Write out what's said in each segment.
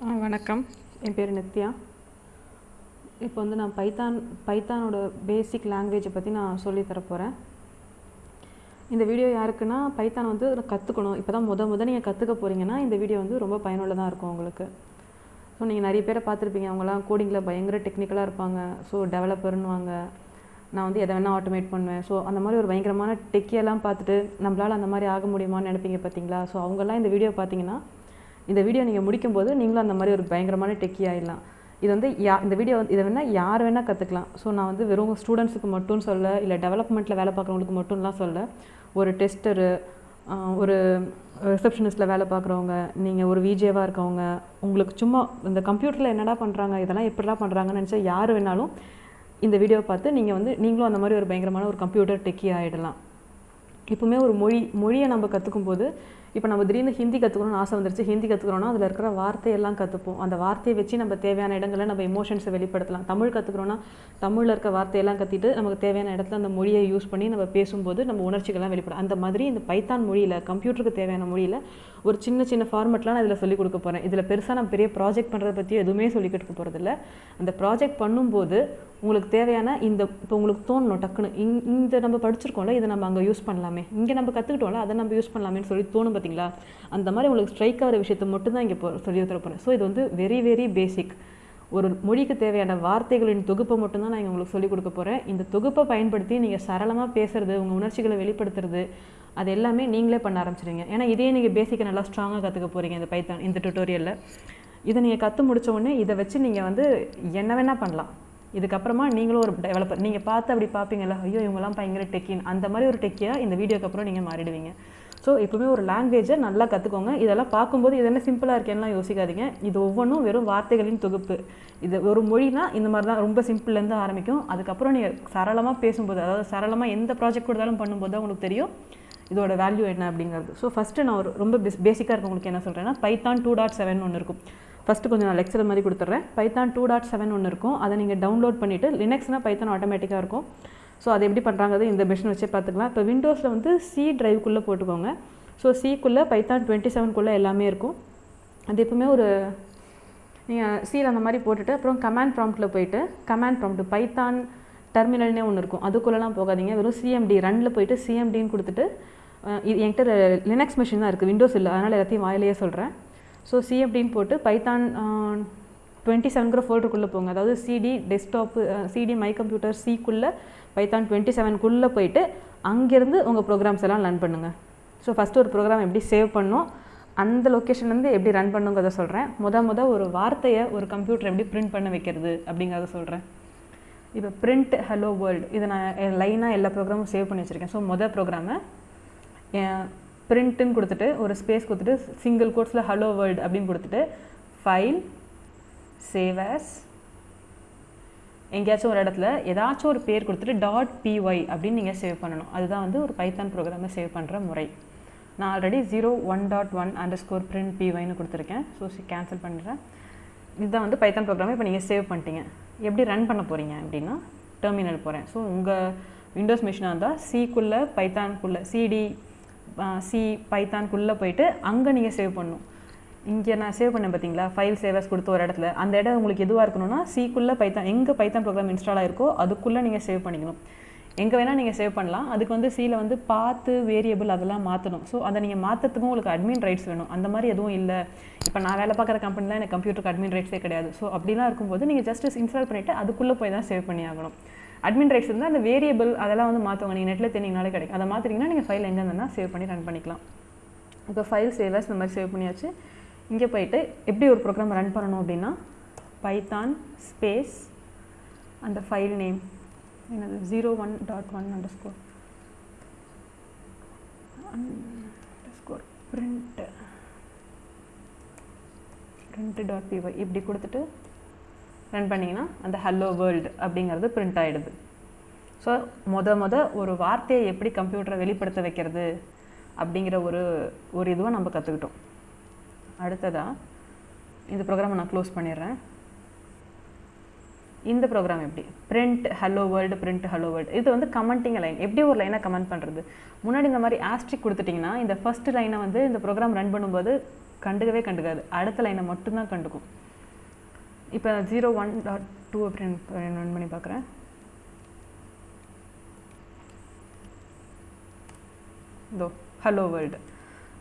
ஆ வணக்கம். என் பேர் நித்யா. இப்போ வந்து நான் பைத்தான் பைத்தானோட பேசிக் லாங்குவேஜை பற்றி நான் சொல்லித் போகிறேன் இந்த வீடியோ யாருக்குன்னா பைத்தான் வந்து கற்றுக்கணும் இப்போ தான் முத முத நீங்கள் கற்றுக்க போகிறீங்கன்னா இந்த வீடியோ வந்து ரொம்ப பயனுள்ளதாக இருக்கும் உங்களுக்கு. ஸோ நீங்கள் நிறைய பேரை பார்த்துருப்பீங்க. அவங்களாம் கோடிங்கில் பயங்கர டெக்னிக்கலாக இருப்பாங்க. ஸோ டெவலப்பர்னுவாங்க நான் வந்து எதை வேணால் ஆட்டோமேட் பண்ணுவேன். ஸோ அந்த மாதிரி ஒரு பயங்கரமான டெக்கியெல்லாம் பார்த்துட்டு நம்மளால் அந்த மாதிரி ஆக முடியுமான்னு நினைப்பீங்க பார்த்தீங்களா? ஸோ அவங்கெல்லாம் இந்த வீடியோ பார்த்தீங்கன்னா இந்த வீடியோ நீங்கள் முடிக்கும்போது நீங்களும் அந்த மாதிரி ஒரு பயங்கரமான டெக்கி ஆயிடலாம். இது வந்து யா இந்த வீடியோ வந்து இதை வேணால் யார் வேணால் கற்றுக்கலாம் ஸோ நான் வந்து வெறும் ஸ்டூடெண்ட்ஸுக்கு மட்டும் சொல்ல இல்லை டெவலப்மெண்ட்டில் வேலை பார்க்குறவங்களுக்கு மட்டும்லாம் சொல்ல ஒரு டெஸ்டரு ஒரு ரிசப்ஷனிஸ்ட்டில் வேலை பார்க்குறவங்க நீங்கள் ஒரு விஜேவாக இருக்கவங்க உங்களுக்கு சும்மா இந்த கம்ப்யூட்டரில் என்னடா பண்ணுறாங்க இதெல்லாம் எப்படிலாம் பண்ணுறாங்கன்னு நினச்சா யார் வேணாலும் இந்த வீடியோவை பார்த்து நீங்கள் வந்து நீங்களும் அந்த மாதிரி ஒரு பயங்கரமான ஒரு கம்ப்யூட்டர் டெக்கி ஆகிடலாம் இப்போவுமே ஒரு மொழி மொழியை நம்ம கற்றுக்கும் போது இப்போ நம்ம திடீர்னு ஹிந்தி கற்றுக்கணும்னு ஆசை வந்துருச்சு ஹிந்தி கற்றுக்குறோன்னா அதில் இருக்கிற வார்த்தையெல்லாம் கற்றுப்போம் அந்த வார்த்தையை வச்சு நம்ம தேவையான இடங்களில் நம்ம எமோஷன்ஸை வெளிப்படுத்தலாம். தமிழ் கற்றுக்கிறோன்னா தமிழில் இருக்க வார்த்தையெல்லாம் கற்றிட்டு நமக்கு தேவையான இடத்துல அந்த மொழியை யூஸ் பண்ணி நம்ம பேசும்போது நம்ம உணர்ச்சிகள்லாம் வெளிப்படும். அந்த மாதிரி இந்த பைத்தான் மொழியில் கம்ப்யூட்டருக்கு தேவையான மொழியில் ஒரு சின்ன சின்ன ஃபார்மெட்லாம் நான் இதில் சொல்லிக் கொடுக்க போகிறேன் இதில் பெருசாக நான் பெரிய ப்ராஜெக்ட் பண்ணுறதை பற்றி எதுவுமே சொல்லிக் கொடுக்க போகிறதில்ல அந்த ப்ராஜெக்ட் பண்ணும்போது உங்களுக்கு தேவையான இந்த இப்போ உங்களுக்கு தோணணும் டக்குன்னு. இங் இந்த நம்ம படிச்சிருக்கோம்ல இதை நம்ம அங்கே யூஸ் பண்ணலாமே. இங்கே நம்ம கற்றுக்கிட்டோம்ல அதை நம்ம யூஸ் பண்ணலாமேன்னு சொல்லி தோணும் பார்த்தீங்களா அந்த மாதிரி உங்களுக்கு ஸ்ட்ரைக் ஆகிற விஷயத்தை மட்டும்தான் இங்கே சொல்லி தர போகிறேன் ஸோ இது வந்து வெரி வெரி பேசிக் ஒரு மொழிக்கு தேவையான வார்த்தைகளின் தொகுப்பை மட்டும்தான் நான் இங்கே உங்களுக்கு சொல்லிக் கொடுக்க போகிறேன் இந்த தொகுப்பை பயன்படுத்தி நீங்கள் சரளமாக பேசுறது உங்கள் உணர்ச்சிகளை வெளிப்படுத்துறது அது எல்லாமே நீங்களே பண்ண ஆரம்பிச்சிடுங்க ஏன்னா இதே நீங்கள் பேசிக்கை நல்லா ஸ்ட்ராங்காக கற்றுக்க போகிறீங்க இந்த பைத்தான் இந்த டுட்டோரியலில் இதை நீங்கள் கற்று முடித்த உடனே இதை வச்சு நீங்கள் வந்து என்ன வேணால் பண்ணலாம். இதுக்கப்புறமா நீங்களும் ஒரு டெவலப்பர் நீங்கள் பார்த்து அப்படி பார்ப்பீங்கல்ல ஐயோ இவங்கெல்லாம் பயங்கர டெக்கின் அந்த மாதிரி ஒரு டெக்கியாக இந்த வீடியோக்கு அப்புறம் நீங்கள் மாறிடுவீங்க. ஸோ எப்பவுமே ஒரு லாங்குவேஜை நல்லா கற்றுக்கோங்க இதெல்லாம் பார்க்கும்போது இது என்ன சிம்பிளாக இருக்கேன்லாம் யோசிக்காதீங்க. இது ஒவ்வொன்றும் வெறும் வார்த்தைகளின் தொகுப்பு. இது ஒரு மொழினா இந்த மாதிரி தான் ரொம்ப சிம்பிள்லேருந்து ஆரம்பிக்கும். அதுக்கப்புறம் நீங்கள் சரளமாக பேசும்போது அதாவது சரளமாக எந்த ப்ராஜெக்ட் கொடுத்தாலும் பண்ணும்போது தான் உங்களுக்கு தெரியும் இதோட வேல்யூ என்ன அப்படிங்கிறது. ஸோ ஃபஸ்ட்டு நான் ஒரு ரொம்ப பெஸ் பேசிக்காக இருக்கவங்களுக்கு என்ன சொல்கிறேன்னா பைத்தான் டூ டாட் செவன் ஒன்று இருக்கும். ஃபஸ்ட்டு கொஞ்சம் நான் லெக்சர் மாதிரி கொடுத்துட்றேன். பைத்தான் டூ டாட் செவன் ஒன்று இருக்கும். அதை நீங்கள் டவுன்லோட் பண்ணிவிட்டு லினக்ஸ்னால் பைத்தான் ஆட்டோமேட்டிக்காக இருக்கும். ஸோ அதை எப்படி பண்ணுறாங்கிறது இந்த மிஷின் வச்சே பார்த்துக்கலாம். இப்போ விண்டோஸில் வந்து சி ட்ரைவ்க்குள்ளே போட்டுக்கோங்க. ஸோ சிக்குள்ளே பைத்தான் டுவெண்ட்டி செவன்குள்ளே எல்லாமே இருக்கும். அது எப்பவுமே ஒரு நீங்கள் சீல் அந்த மாதிரி போட்டுட்டு அப்புறம் கமாண்ட் ப்ராம்ப்ட்டில் போயிட்டு கமாண்ட் ப்ராம்ப்ட் பைத்தான் டெர்மினல்னே ஒன்று இருக்கும். அதுக்குள்ளெலாம் போகாதீங்க. வெறும் சிஎம்டி ரன்னில் போயிட்டு சிஎம்டின்னு கொடுத்துட்டு இது என்கிட்ட லினக்ஸ் மிஷின் தான் இருக்குது விண்டோஸ் இல்லை அதனால் எல்லாத்தையும் வாயிலேயே சொல்கிறேன் ஸோ சி அப்படின்னு போட்டு பைத்தான் டுவெண்ட்டி செவன்கிற ஃபோல்டருக்குள்ளே போங்க. அதாவது CD desktop CD my computer சிக்குள்ளே Python twenty செவனுக்குள்ளே போயிட்டு அங்கேருந்து உங்கள் ப்ரோக்ராம்ஸ் எல்லாம் ரன் பண்ணுங்கள் ஸோ ஃபஸ்ட்டு ஒரு ப்ரோக்ராம் எப்படி சேவ் பண்ணோம் அந்த லொக்கேஷன்லேருந்து எப்படி ரன் பண்ணுங்கிறத சொல்கிறேன் முத முத ஒரு வார்த்தையை ஒரு கம்ப்யூட்டர் எப்படி பிரிண்ட் பண்ண வைக்கிறது அப்படிங்கிறத சொல்கிறேன் இப்போ பிரிண்ட் ஹலோ வேர்ல்டு இதை நான் லைனாக எல்லா ப்ரோக்ராமும் சேவ் பண்ணி வச்சுருக்கேன். ஸோ மொதல் ப்ரோக்ராமை பிரிண்ட்டுன்னு கொடுத்துட்டு ஒரு ஸ்பேஸ் கொடுத்துட்டு சிங்கிள் கோட்ஸில் ஹலோ வேர்ல்டு அப்படின்னு கொடுத்துட்டு ஃபைல் சேவ் ஆஸ் எங்கேயாச்சும் ஒரு இடத்துல ஏதாச்சும் ஒரு பேர் கொடுத்துட்டு டாட் பிஒய் அப்படின்னு நீங்கள் சேவ் பண்ணணும். அதுதான் வந்து ஒரு பைத்தான் ப்ரோக்ராமை சேவ் பண்ணுற முறை. நான் already zero one dot one underscore print பிஒய்னு கொடுத்துருக்கேன். ஸோ கேன்சல் பண்ணுறேன் இதுதான் வந்து பைத்தான் ப்ரோக்ராமை இப்போ நீங்கள் சேவ் பண்ணிட்டீங்க. எப்படி ரன் பண்ண போகிறீங்க அப்படின்னா டெர்மினல் போகிறேன் ஸோ உங்கள் விண்டோஸ் மிஷினாக இருந்தால் சிக்குள்ளே பைத்தான்குள்ளே சிடி சி பைத்தான்குள்ளே போயிட்டு அங்கே நீங்கள் சேவ் பண்ணணும். இங்கே நான் சேவ் பண்ணேன் பார்த்தீங்களா ஃபைல் சேவர்ஸ் கொடுத்த ஒரு இடத்துல. அந்த இடம் உங்களுக்கு எதுவாக இருக்கணும்னா சிக்குள்ளே பைத்தான் எங்கே பைத்தான் ப்ரோக்ராம் இன்ஸ்டால் ஆயிருக்கோ அதுக்குள்ளே நீங்கள் சேவ் பண்ணிக்கணும். எங்கே வேணால் நீங்கள் சேவ் பண்ணலாம். அதுக்கு வந்து சீல வந்து பார்த்து வேரியபிள் அதெல்லாம் மாற்றணும் ஸோ அதை நீங்கள் மாற்றத்துக்கும் உங்களுக்கு அட்மின் ரைட்ஸ் வேணும். அந்த மாதிரி எதுவும் இல்லை. இப்போ நான் வேலை பார்க்குற கம்பெனிலாம் எனக்கு கம்ப்யூட்டருக்கு அட்மின் ரைட்ஸே கிடையாது. ஸோ அப்படிலாம் இருக்கும்போது நீங்கள் ஜஸ்ட் இன்ஸ்டால் பண்ணிவிட்டு அதுக்குள்ளே போய் தான் சேவ் பண்ணி ஆகணும். அட்மின் ரைட்ஸ் இருந்தால் அந்த வேரியபிள் அதெல்லாம் வந்து மாற்றுவாங்க நீங்கள் நெட்டில் தெரிஞ்சிங்கனாலே கிடைக்கும். அதை மாற்றிங்கன்னா நீங்கள் ஃபைல் எங்கே இருந்தால் சேவ் பண்ணி ரன் பண்ணிக்கலாம். இப்போ ஃபைல் சேவர்ஸ் இந்த மாதிரி சேவ் பண்ணியாச்சு. இங்கே போயிட்டு எப்படி ஒரு ப்ரோக்ராம் ரன் பண்ணணும் அப்படின்னா பைத்தான் ஸ்பேஸ் அந்த ஃபைல் நேம் என்னது? Zero one dot one underscore underscore print print dot py இப்படி கொடுத்துட்டு ரன் பண்ணிங்கன்னா அந்த ஹலோ வேர்ல்டு அப்படிங்கிறது பிரிண்ட் ஆகிடுது ஸோ மொத மொத ஒரு வார்த்தையை எப்படி கம்ப்யூட்டரை வெளிப்படுத்த வைக்கிறது அப்படிங்கிற ஒரு ஒரு இதுவை நம்ம கற்றுக்கிட்டோம் அடுத்ததாக இந்த ப்ரோக்ராமை நான் க்ளோஸ் பண்ணிடுறேன். இந்த ப்ரோக்ராம் எப்படி? Print hello world print hello world இது வந்து கமெண்டிங் லைன் எப்படி ஒரு லைனை கமெண்ட் பண்ணுறது முன்னாடி இந்த மாதிரி ஆஸ்ட்ரிக் கொடுத்துட்டிங்கன்னா இந்த ஃபஸ்ட்டு லைனை வந்து இந்த ப்ரோக்ராம் ரன் பண்ணும்போது கண்டுக்கவே கண்டுக்காது. அடுத்த லைனை மட்டும்தான் கண்டுக்கும். இப்போ ஜீரோ ஒன் டாட் டூ அப்படின்னு ரன் பண்ணி பார்க்குறேன் இதோ ஹலோ வேர்ல்டு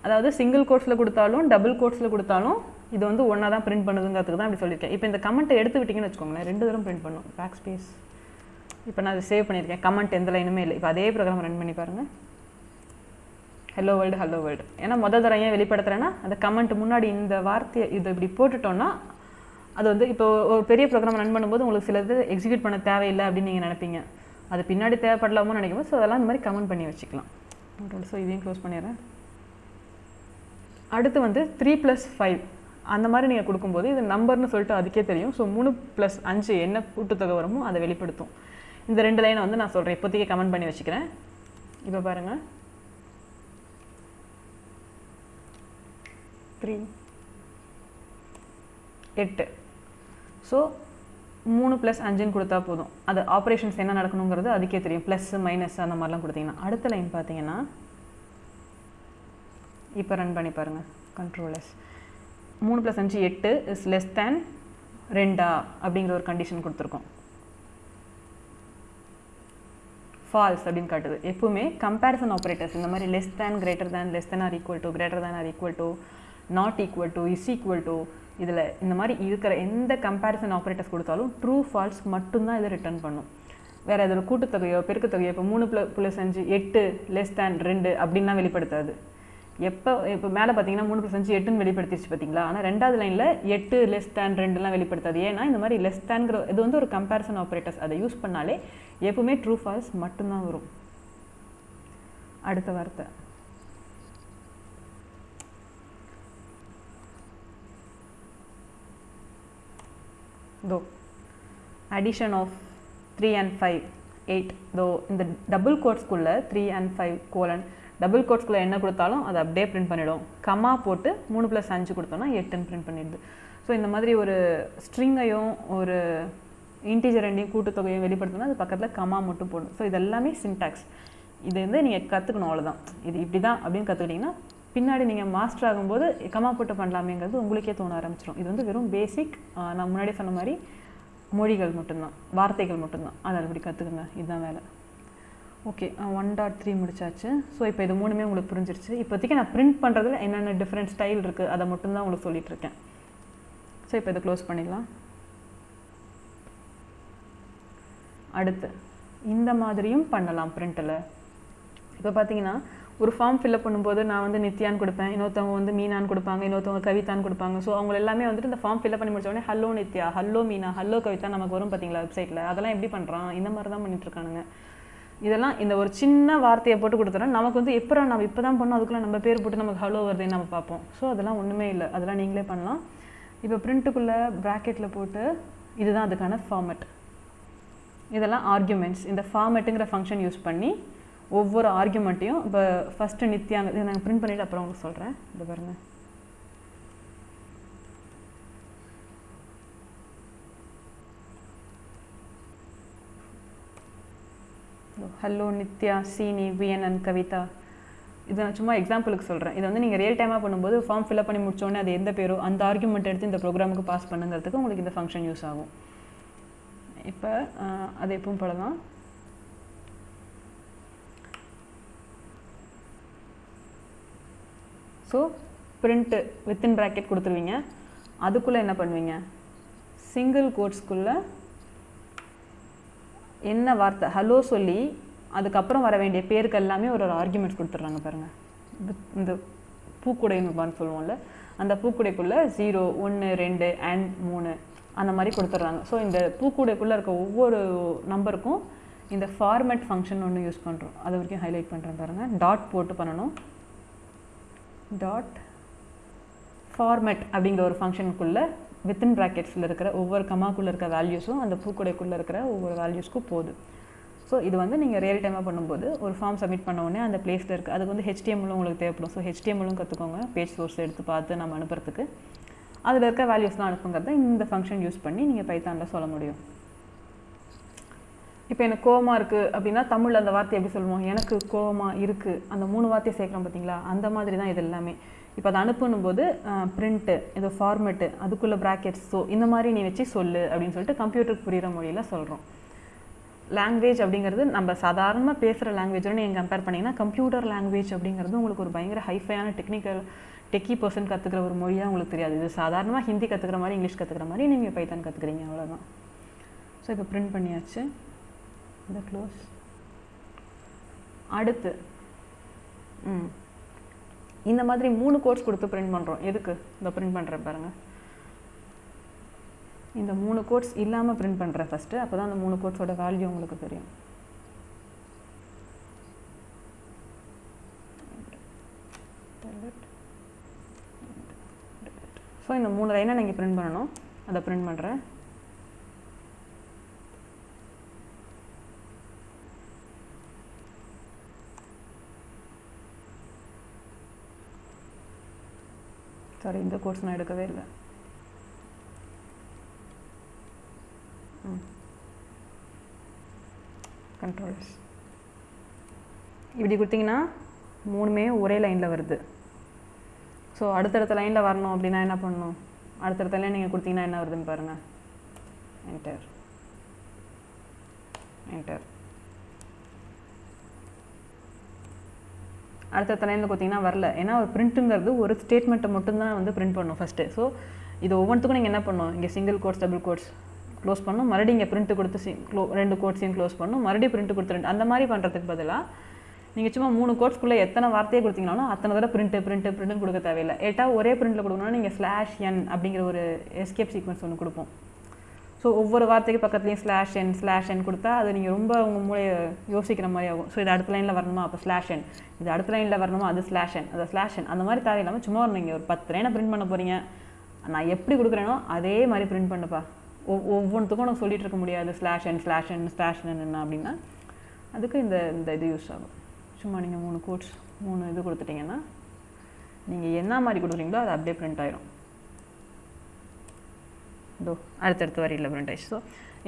அதாவது சிங்கிள் கோட்ஸில் கொடுத்தாலும் டபுள் கோட்ஸில் கொடுத்தாலும் இது வந்து ஒன்றா தான் பிரிண்ட் பண்ணுதுங்கிறதுக்கு தான் அப்படி சொல்லியிருக்கேன். இப்போ இந்த கமெண்ட்டை எடுத்து விட்டிங்கன்னு வச்சுக்கோங்களேன் ரெண்டு தரம் பிரிண்ட் பண்ணும். பேக் ஸ்பேஸ் இப்போ நான் அதை சேவ் பண்ணியிருக்கேன். கமெண்ட் எந்த லைனுமே இல்லை. இப்போ அதே ப்ரோக்ராம் ரன் பண்ணி பாருங்கள் ஹலோ வேர்ல்டு ஹலோ வேர்ல்டு ஏன்னா முதல் தரம் ஏன் வெளிப்படுத்துகிறேன்னா அந்த கமெண்ட் முன்னாடி இந்த வார்த்தையை இது இப்படி போட்டுட்டோன்னா அது வந்து இப்போ ஒரு பெரிய ப்ரோக்ராம் ரன் பண்ணும்போது உங்களுக்கு சிலது எக்ஸிக்யூட் பண்ண தேவையில்லை அப்படின்னு நீங்கள் நினைப்பீங்க. அது பின்னாடி தேவைப்படலாமோ நினைக்கும் ஸோ அதெல்லாம் இந்த மாதிரி கமெண்ட் பண்ணி வச்சுக்கலாம். ஸோ இதையும் க்ளோஸ் பண்ணிடுறேன். அடுத்து வந்து த்ரீ ப்ளஸ் ஃபைவ் அந்த மாதிரி நீங்கள் கொடுக்கும்போது இது நம்பர்னு சொல்லிட்டு அதுக்கே தெரியும். ஸோ மூணு ப்ளஸ் அஞ்சு என்ன கூட்டுத்தொகை வருமோ அதை வெளிப்படுத்தும். இந்த ரெண்டு லைனை வந்து நான் சொல்கிறேன் இப்போதைக்கு கமெண்ட் பண்ணி வச்சுக்கிறேன். இப்போ பாருங்கள் த்ரீ எட்டு. ஸோ மூணு ப்ளஸ் அஞ்சுன்னு கொடுத்தா போதும். அது ஆப்ரேஷன்ஸ் என்ன நடக்கணுங்கிறது அதுக்கே தெரியும். ப்ளஸ் மைனஸ் அந்த மாதிரிலாம் கொடுத்தீங்கன்னா. அடுத்த லைன் பார்த்தீங்கன்னா இப்போ ரன் பண்ணி பாருங்கள் கண்ட்ரோலஸ் மூணு ப்ளஸ் அஞ்சு எட்டு இஸ் லெஸ் தேன் ரெண்டா அப்படிங்கிற ஒரு கண்டிஷன் கொடுத்துருக்கோம். ஃபால்ஸ் அப்படின்னு காட்டுது. எப்பவுமே கம்பேரிசன் ஆப்ரேட்டர்ஸ் இந்த மாதிரி less than greater than less than or equal to greater than or equal to not equal to is equal to இதில் இந்த மாதிரி இருக்கிற எந்த கம்பேரிசன் ஆப்ரேட்டர்ஸ் கொடுத்தாலும் ட்ரூ ஃபால்ஸ் மட்டும்தான் இதை ரிட்டர்ன் பண்ணும். வேறு இதில் கூட்டுத்தொகையோ பெருக்குத்தொகையோ இப்போ மூணு ப்ள ப்ளஸ் அஞ்சு எட்டு லெஸ் தேன் ரெண்டு அப்படின்லாம் வெளிப்படுத்தாது. எப்போ இப்போ மேலே பார்த்தீங்கன்னா மூணு ப்ளஸ் அஞ்சு எட்டுன்னு வெளிப்படுத்திடுச்சு பார்த்தீங்களா ஆனால் ரெண்டாவது லைனில் எட்டு லெஸ் தேன் ரெண்டுலாம் வெளிப்படுத்தாது. ஏன்னா இந்த மாதிரி லெஸ் தேன்கிற இது வந்து ஒரு கம்பேரிசன் ஆப்ரேட்டர்ஸ் அதை யூஸ் பண்ணாலே எப்பவுமே ட்ரூ ஃபால்ஸ் மட்டும்தான் வரும். அடுத்த வார்த்தை. தோ addition of three and five eight தோ இந்த double கோட்ஸ்குள்ளே three and five colon double கோட்ஸ்குள்ளே என்ன கொடுத்தாலும் அதை அப்படியே பிரிண்ட் பண்ணிவிடும் கம்மா போட்டு மூணு ப்ளஸ் அஞ்சு கொடுத்தோன்னா எட்டுன்னு பிரிண்ட் பண்ணிடுது. ஸோ இந்த மாதிரி ஒரு ஸ்ட்ரிங்கையும் ஒரு இன்டீஜர் ரெண்டையும் கூட்டுத்தொகையும் வெளிப்படுத்தணும் அது பக்கத்தில் கம்மா மட்டும் போடணும் ஸோ இது எல்லாமே சின்டாக்ஸ் இது வந்து நீங்கள் கற்றுக்கணும் அவ்வளோதான் இது இப்படி தான் அப்படின்னு கற்றுக்கிட்டிங்கன்னா பின்னாடி நீங்கள் மாஸ்டர் ஆகும்போது கமா போட்டு பண்ணலாமேங்கிறது உங்களுக்கே தோண ஆரம்பிச்சிடும் இது வந்து வெறும் பேசிக் நான் முன்னாடி சொன்ன மாதிரி மொழிகள் மட்டும்தான் வார்த்தைகள் மட்டும்தான். அதை அப்படி கற்றுக்குங்க இதுதான் வேலை. ஓகே ஒன் டாட் த்ரீ முடிச்சாச்சு. ஸோ இப்போ இது மூணுமே உங்களுக்கு புரிஞ்சிருச்சு. இப்போதைக்கு நான் பிரிண்ட் பண்ணுறதுல என்னென்ன டிஃப்ரெண்ட் ஸ்டைல் இருக்குது அதை மட்டும்தான் உங்களுக்கு சொல்லிட்டு இருக்கேன். ஸோ இப்போ இதை க்ளோஸ் பண்ணிடலாம். அடுத்து இந்த மாதிரியும் பண்ணலாம் பிரிண்ட்டில் இப்போ பார்த்தீங்கன்னா ஒரு ஃபார்ம் ஃபில்அப் பண்ணும்போது நான் வந்து நித்யான்னு கொடுப்பேன் இன்னொருத்தவங்க வந்து மீனான்னு கொடுப்பாங்க இன்னொருத்தவங்க கவிதான்னு கொடுப்பாங்க. ஸோ அவங்க எல்லாமே வந்துட்டு இந்த ஃபார்ம் ஃபில்அப் பண்ணி முடிச்ச உடனே hello Nithya hello Meena hello Kavitha நமக்கு வரும் பார்த்தீங்களா வெப்சைட்டில் அதெல்லாம் எப்படி பண்ணுறான் இந்த மாதிரி தான் பண்ணிட்டுருக்கானுங்க இதெல்லாம் இந்த ஒரு சின்ன வார்த்தையை போட்டு கொடுத்துறோம் நமக்கு வந்து எப்போ நம்ம இப்போ தான் பண்ணோம் அதுக்குள்ளே நம்ம பேர் போட்டு நமக்கு ஹலோ வருதுன்னு நம்ம பார்ப்போம். ஸோ அதெல்லாம் ஒன்றுமே இல்லை. அதெல்லாம் நீங்களே பண்ணலாம். இப்போ பிரிண்ட்டுக்குள்ளே ப்ராக்கெட்டில் போட்டு இதுதான் அதுக்கான ஃபார்மெட் இதெல்லாம் ஆர்குமெண்ட்ஸ் இந்த ஃபார்மெட்டுங்கிற ஃபங்க்ஷன் யூஸ் பண்ணி ஒவ்வொரு ஆர்குமெண்ட்டையும் இப்போ ஃபஸ்ட்டு நித்யாங்க இதை நாங்கள் பிரிண்ட் பண்ணிவிட்டு அப்புறம் உங்களுக்கு சொல்கிறேன் இது பாருங்கள் ஹலோ நித்யா சீனி வியன் அண்ட் கவிதா. இதை நான் சும்மா எக்ஸாம்பிளுக்கு சொல்கிறேன் இதை வந்து நீங்கள் ரியல் டைமாக பண்ணும்போது ஃபார்ம் ஃபில்அப் பண்ணி முடிச்சோடனே அது எந்த பேரோ அந்த ஆர்குமெண்ட் எடுத்து இந்த ப்ரோக்ராமுக்கு பாஸ் பண்ணுங்கிறதுக்கு உங்களுக்கு இந்த ஃபங்க்ஷன் யூஸ் ஆகும். இப்போ அது எப்பவும் போல தான் ஸோ பிரிண்ட்டு வித்தின் ப்ராக்கெட் கொடுத்துருவீங்க. அதுக்குள்ளே என்ன பண்ணுவீங்க? சிங்கிள் கோட்ஸ்க்குள்ளே என்ன வார்த்தை? ஹலோ சொல்லி அதுக்கப்புறம் வர வேண்டிய பேருக்கு எல்லாமே ஒரு ஒரு ஆர்குமெண்ட்ஸ் கொடுத்துட்றாங்க பாருங்கள் இந்த பூக்குடைன்னு சொல்லுவோம்ல அந்த பூக்குடைக்குள்ளே ஜீரோ ஒன்று ரெண்டு அண்ட் மூணு அந்த மாதிரி கொடுத்துட்றாங்க. ஸோ இந்த பூக்கூடைக்குள்ளே இருக்க ஒவ்வொரு நம்பருக்கும் இந்த ஃபார்மேட் ஃபங்க்ஷன் ஒன்று யூஸ் பண்ணுறோம் அது வரைக்கும் ஹைலைட் பண்ணுறேன் பாருங்கள் டாட் போட்டு பண்ணணும். டாட் ஃபார்மேட் அப்படிங்கிற ஒரு ஃபங்க்ஷனுக்குள்ளே வித்தின் ப்ராக்கெட்ஸில் இருக்கிற ஒவ்வொரு கமாக்குள்ளே இருக்கிற வேல்யூஸும் அந்த பூக்குடைக்குள்ளே இருக்கிற ஒவ்வொரு வேல்யூஸ்க்கும் போகுது. ஸோ இது வந்து நீங்கள் ரியல் டைமாக பண்ணும்போது ஒரு ஃபார்ம் சப்மிட் பண்ண உடனே அந்த பிளேஸில் இருக்குது அதுக்கு வந்து ஹெச்டிஎம்லும் உங்களுக்கு தேவைப்படும். ஸோ ஹெச்டிஎம்லும் கற்றுக்கோங்க பேஜ் சோர்ஸ் எடுத்து பார்த்து நம்ம அனுப்புறதுக்கு. அதில் இருக்க வேல்யூஸ்லாம் அனுப்புங்கிறத இந்த ஃபங்க்ஷன் யூஸ் பண்ணி நீங்கள் பைத்தானில் சொல்ல முடியும். இப்போ எனக்கு கோவமாக இருக்குது அப்படின்னா தமிழில் அந்த வார்த்தை எப்படி சொல்லுவோம் எனக்கு கோவமாக இருக்குது அந்த மூணு வார்த்தையை சேர்க்குறோம் பார்த்தீங்களா அந்த மாதிரி தான் இது எல்லாமே. இப்போ அதை அனுப்பணும் போது பிரிண்ட்டு இது ஃபார்மெட்டு அதுக்குள்ளே ப்ராக்கெட்ஸ் ஸோ இந்த மாதிரி நீ வச்சு சொல்லு அப்படின்னு சொல்லிட்டு கம்ப்யூட்டருக்கு புரிகிற மொழியில் சொல்கிறோம் லாங்குவேஜ் அப்படிங்கிறது நம்ம சாதாரணமாக பேசுகிற லாங்குவேஜோட நீங்கள் கம்பேர் பண்ணிங்கன்னா கம்ப்யூட்டர் லாங்குவேஜ் அப்படிங்கிறது உங்களுக்கு ஒரு பயங்கர ஹைஃபையான டெக்னிக்கல் டெக்கி பர்சன் கற்றுக்கிற ஒரு மொழியாக உங்களுக்கு தெரியாது. இது சாதாரணமாக ஹிந்தி கற்றுக்கிற மாதிரி இங்கிலீஷ் கற்றுக்கிற மாதிரி நீங்கள் பைத்தான் கற்றுக்குறீங்க அவ்வளோதான் ஸோ இப்போ பிரிண்ட் பண்ணியாச்சு. இதை க்ளோஸ் அடுத்து. ம். இந்த மாதிரி மூணு கோட்ஸ் கொடுத்து பிரிண்ட் பண்ணுறோம் எதுக்கு இந்த பிரிண்ட் பண்ணுறேன் பாருங்கள் இந்த மூணு கோட்ஸ் இல்லாமல் பிரிண்ட் பண்ணுறேன் ஃபஸ்ட்டு அப்போ தான் அந்த மூணு கோட்ஸோட வேல்யூ உங்களுக்கு தெரியும். ஸோ இந்த மூணு லைனை நீங்கள் பிரிண்ட் பண்ணணும். அதை பிரிண்ட் பண்ணுறேன் சாரி இந்த கோர்ஸ் நான் எடுக்கவே இல்லை. கண்ட்ரோல்ஸ் இப்படி கொடுத்தீங்கன்னா மூணுமே ஒரே லைனில் வருது. ஸோ அடுத்தடுத்த லைனில் வரணும் அப்படின்னா என்ன பண்ணணும்? அடுத்தடுத்த லைன் நீங்கள் கொடுத்தீங்கன்னா என்ன வருதுன்னு பாருங்கள் என்டர் என்டர் அடுத்த லைனில் பார்த்தீங்கன்னா வரல. ஏன்னா ஒரு பிரிண்ட்டுங்கிறது ஒரு ஸ்டேட்மெண்ட்டை மட்டும்தான் வந்து பிரிண்ட் பண்ணும் ஃபஸ்ட்டு ஸோ இது ஒவ்வொன்றுக்கும் நீங்கள் என்ன பண்ணணும்? இங்கே single quotes double quotes close பண்ணும் மறுபடியும் இங்கே பிரிண்ட் கொடுத்து சி க்ளோ ரெண்டு கோட்ஸையும் க்ளோஸ் பண்ணணும். மறுபடியும் பிரிண்ட் கொடுத்து ரெண்டு அந்த மாதிரி பண்ணுறதுக்கு பதிலாக நீங்கள் சும்மா மூணு கோட்ஸ்க்குள்ளே எத்தனை வார்த்தையை கொடுத்தீங்கனாலும் அத்தனை தடவை பிரிண்ட்டு பிரிண்ட்டு பிரிண்ட்டு கொடுக்க தேவையில்லை. ஏட்டா ஒரே பிரிண்ட்டில் கொடுக்கணும்னா நீங்கள் ஸ்லாஷ் என் அப்படிங்கிற ஒரு எஸ்கேப் சீக்வன்ஸ் ஒன்று கொடுப்போம். ஸோ ஒவ்வொரு வார்த்தைக்கு பக்கத்துலேயும் ஸ்லாஷ் என் ஸ்லாஷ் என் கொடுத்தா அது நீங்கள் ரொம்ப உங்கள் மூளையை யோசிக்கிற மாதிரி ஆகும். ஸோ இது அடுத்த லைனில் வரணுமா? அப்போ ஸ்லாஷ் என் இது அடுத்த லைனில் வரணுமா? அது ஸ்லாஷ் என் அது ஸ்லாஷ் என் அந்த மாதிரி தேவை இல்லாமல் சும்மா நீங்கள் ஒரு பத்து லைனை பிரிண்ட் பண்ண போகிறீங்க நான் எப்படி கொடுக்குறேனோ அதே மாதிரி பிரிண்ட் பண்ணுப்பா. ஒவ் ஒவ்வொன்றுத்துக்கும் நான் சொல்லிட்டு இருக்க முடியாது. Slash N slash N slash என்ன அப்படின்னா அதுக்கு இந்த இந்த இது யூஸ் ஆகும். சும்மா நீங்கள் மூணு கோட்ஸ் மூணு இது கொடுத்துட்டிங்கன்னா நீங்கள் என்ன மாதிரி கொடுக்குறீங்களோ அது அப்படியே பிரிண்ட் ஆயிரும். இதோ அடுத்தடுத்த வரியில் பிரிண்ட் ஆயிடுச்சு. ஸோ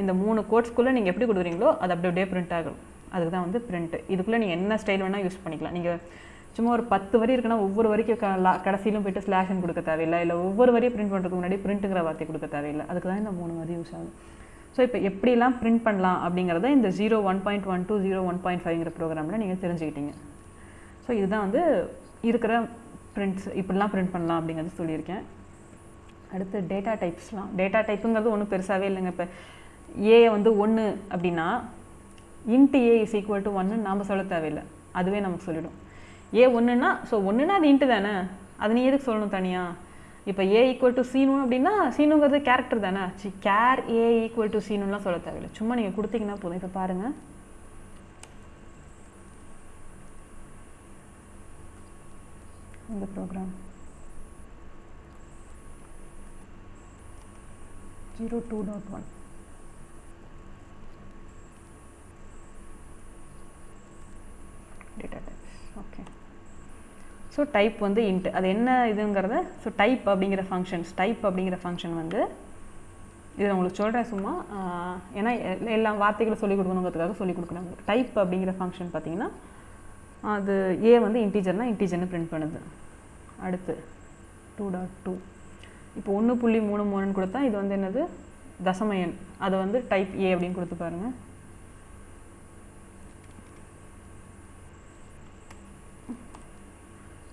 இந்த மூணு கோட்ஸ்க்குள்ளே நீங்கள் எப்படி கொடுக்குறீங்களோ அது அப்படி அப்படியே பிரிண்ட் ஆகும். அதுக்கு தான் வந்து பிரிண்ட் இதுக்குள்ளே நீங்கள் என்ன ஸ்டைல் வேணால் யூஸ் பண்ணிக்கலாம். நீங்கள் சும்மா ஒரு பத்து வரி இருக்குன்னா ஒவ்வொரு வரிக்கும் கடைசியிலும் போயிட்டு ஸ்லாஷன் கொடுக்க தேவையில்லை. இல்லை ஒவ்வொரு வரியும் பிரிண்ட் பண்ணுறதுக்கு முன்னாடி பிரிண்ட்டுங்கிற வார்த்தை கொடுக்க தேவையில்லை. அதுக்கு தான் இந்த மூணு வரி யூஸ் ஆகும். ஸோ இப்போ எப்படிலாம் பிரிண்ட் பண்ணலாம் அப்படிங்கிறத இந்த zero one point one two zero one point ஃபைவ்ங்கிற ப்ரோக்ராமில் நீங்கள் தெரிஞ்சுக்கிட்டீங்க. ஸோ இதுதான் வந்து இருக்கிற பிரிண்ட்ஸ் இப்படிலாம் பிரிண்ட் பண்ணலாம் அப்படிங்கிறது சொல்லியிருக்கேன். அடுத்து டேட்டா டைப்ஸ்லாம் டேட்டா டைப்புங்கிறது ஒன்றும் பெருசாகவே இல்லைங்க. இப்போ ஏ வந்து ஒன்று அப்படின்னா into a is equal to ஒன்று நாம் சொல்ல தேவையில்லை. அதுவே நமக்கு சொல்லிடும். ஏ ஒன்றுனா ஸோ ஒன்றுனா அது இன்ட்டு தானே? அது நீ எதுக்கு சொல்லணும் தனியாக இப்போ ஏ ஈக்குவல் டு சீனு அப்படின்னா சீனுங்கிறது கேரக்டர் தானே? C char a equal to சீனுலாம் சொல்ல தேவையில்லை. சும்மா நீங்கள் கொடுத்தீங்கன்னா போதும். இப்போ பாருங்கள் இந்த program zero two dot one data okay so type வந்து இன்ட் அது என்ன இதுங்கிறத? ஸோ டைப் அப்படிங்கிற ஃபங்க்ஷன்ஸ் டைப் அப்படிங்கிற ஃபங்க்ஷன் வந்து இது நான் உங்களுக்கு சொல்கிறேன் சும்மா. ஏன்னா எல்லா வார்த்தைகளும் சொல்லிக் கொடுக்கணுங்கிறதுக்காக சொல்லிக் கொடுக்குறாங்க டைப் அப்படிங்கிற ஃபங்க்ஷன் பார்த்தீங்கன்னா அது ஏ வந்து இன்டீஜர்னால் இன்டீஜர்னு பிரிண்ட் பண்ணுது. அடுத்து டூ டாட் டூ இப்போ ஒன்று புள்ளி மூணு மூணுன்னு கொடுத்தா இது வந்து என்னது? தசம எண் அதை வந்து டைப் ஏ அப்படின்னு கொடுத்து பாருங்க.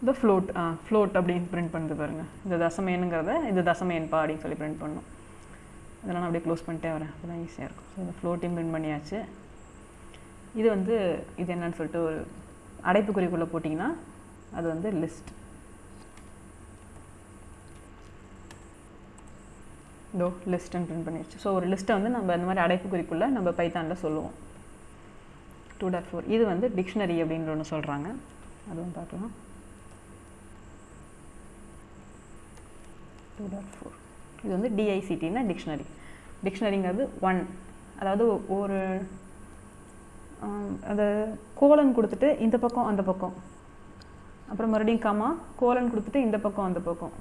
இந்த ஃப்ளோட் ஆ ஃப்ளோட் அப்படின்னு பிரிண்ட் பண்ணுது பாருங்கள் இந்த தசம எண்ணுங்கிறத இது தசம எண்பா அப்படின்னு சொல்லி பிரிண்ட் பண்ணணும். இதெல்லாம் நான் அப்படியே க்ளோஸ் பண்ணிட்டே வரேன். அதுதான் ஈஸியாக இருக்கும். ஸோ இந்த ஃப்ளோட்டையும் பிரிண்ட் பண்ணியாச்சு. இது வந்து இது என்னன்னு சொல்லிட்டு ஒரு அடைப்புக்குறிக்குள்ளே போட்டிங்கன்னா அது வந்து லிஸ்ட் இதோ லிஸ்ட்டுன்னு பிரிண்ட் பண்ணிடுச்சு ஸோ ஒரு லிஸ்ட்டை வந்து நம்ம இந்த மாதிரி அடைப்புக்குறிக்குள்ளே நம்ம பைத்தானில் சொல்லுவோம். டூ டாட் ஃபோர் இது வந்து டிக்ஷனரி அப்படின்ற ஒன்று சொல்கிறாங்க அதுவும் பார்க்கலாம். டூ டாட் ஃபோர் இது வந்து டிஐசிடினா டிக்ஷனரி டிக்ஷனரிங்கிறது ஒன் அதாவது ஒரு அந்த கோலன் கொடுத்துட்டு இந்த பக்கம் அந்த பக்கம். அப்புறம் மறுபடியும் கமா கோலன் கொடுத்துட்டு இந்த பக்கம் அந்த பக்கம்.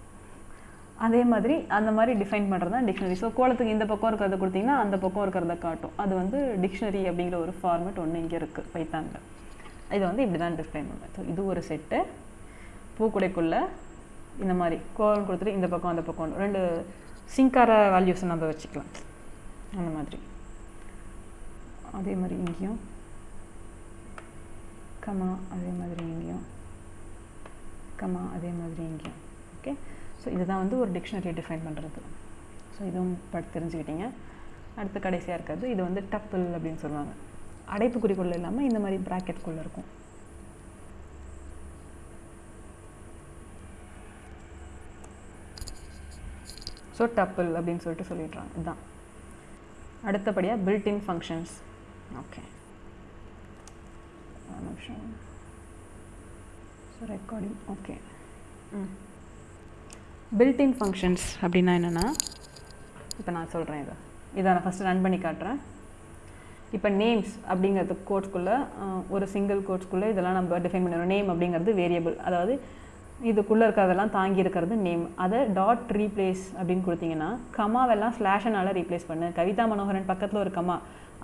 அதே மாதிரி அந்த மாதிரி டிஃபைன் பண்ணுறது தான் டிக்ஷனரி ஸோ கோலத்துக்கு இந்த பக்கம் இருக்கிறத கொடுத்தீங்கன்னா அந்த பக்கம் இருக்கிறத காட்டும். அது வந்து டிக்ஷனரி அப்படிங்கிற ஒரு ஃபார்மேட் ஒன்று இங்கே இருக்குது பைத்தானில். இதை வந்து இப்படி தான் டிஃபைன் பண்ணுவேன் ஸோ இது ஒரு செட்டு பூக்குடைக்குள்ளே இந்த மாதிரி கோலம் கொடுத்துட்டு இந்த பக்கம் அந்த பக்கம் ரெண்டு சிங்கார வேல்யூஸ் நம்ம வச்சுக்கலாம். அந்த மாதிரி. அதே மாதிரி இங்கேயும். கமா அதே மாதிரி இங்கேயும். கமா அதே மாதிரி இங்கேயும். ஓகே ஸோ இதுதான் வந்து ஒரு டிக்ஷனரியை டிஃபைன் பண்ணுறது ஸோ இதுவும் பட் தெரிஞ்சுக்கிட்டீங்க. அடுத்து கடைசியாக இருக்கிறது இது வந்து டப்பிள் அப்படின்னு சொல்லுவாங்க. அடைப்பு குறிக்குள்ளே இல்லாமல் இந்த மாதிரி ப்ராக்கெட்குள்ளே இருக்கும். ஸோ டப்பிள் அப்படின்னு சொல்லிட்டு சொல்லிடுறாங்க. இதுதான் அடுத்தபடியாக பில்டின் ஃபங்க்ஷன்ஸ் ஓகே நிமிஷம். ஸோ ரெக்கார்டிங் ஓகே ம். பில்டின் ஃபங்க்ஷன்ஸ் அப்படின்னா என்னென்னா இப்போ நான் சொல்கிறேன் இதை. இதை நான் ஃபஸ்ட்டு ரன் பண்ணி காட்டுறேன். இப்போ நேம்ஸ் அப்படிங்கிறது கோட்ஸ்குள்ளே ஒரு சிங்கிள் கோட்ஸ்குள்ளே இதெல்லாம் நம்ம டிஃபைன் பண்ணிடுறோம் நேம் அப்படிங்கிறது வேரியபிள் அதாவது இதுக்குள்ளே இருக்கிறதெல்லாம் தாங்கி இருக்கிறது நேம் அதை டாட் ரீப்ளேஸ் அப்படின்னு கொடுத்தீங்கன்னா கமாவெல்லாம் ஸ்லாஷனால் ரீப்ளேஸ் பண்ணு. கவிதா மனோகரன் பக்கத்தில் ஒரு கமா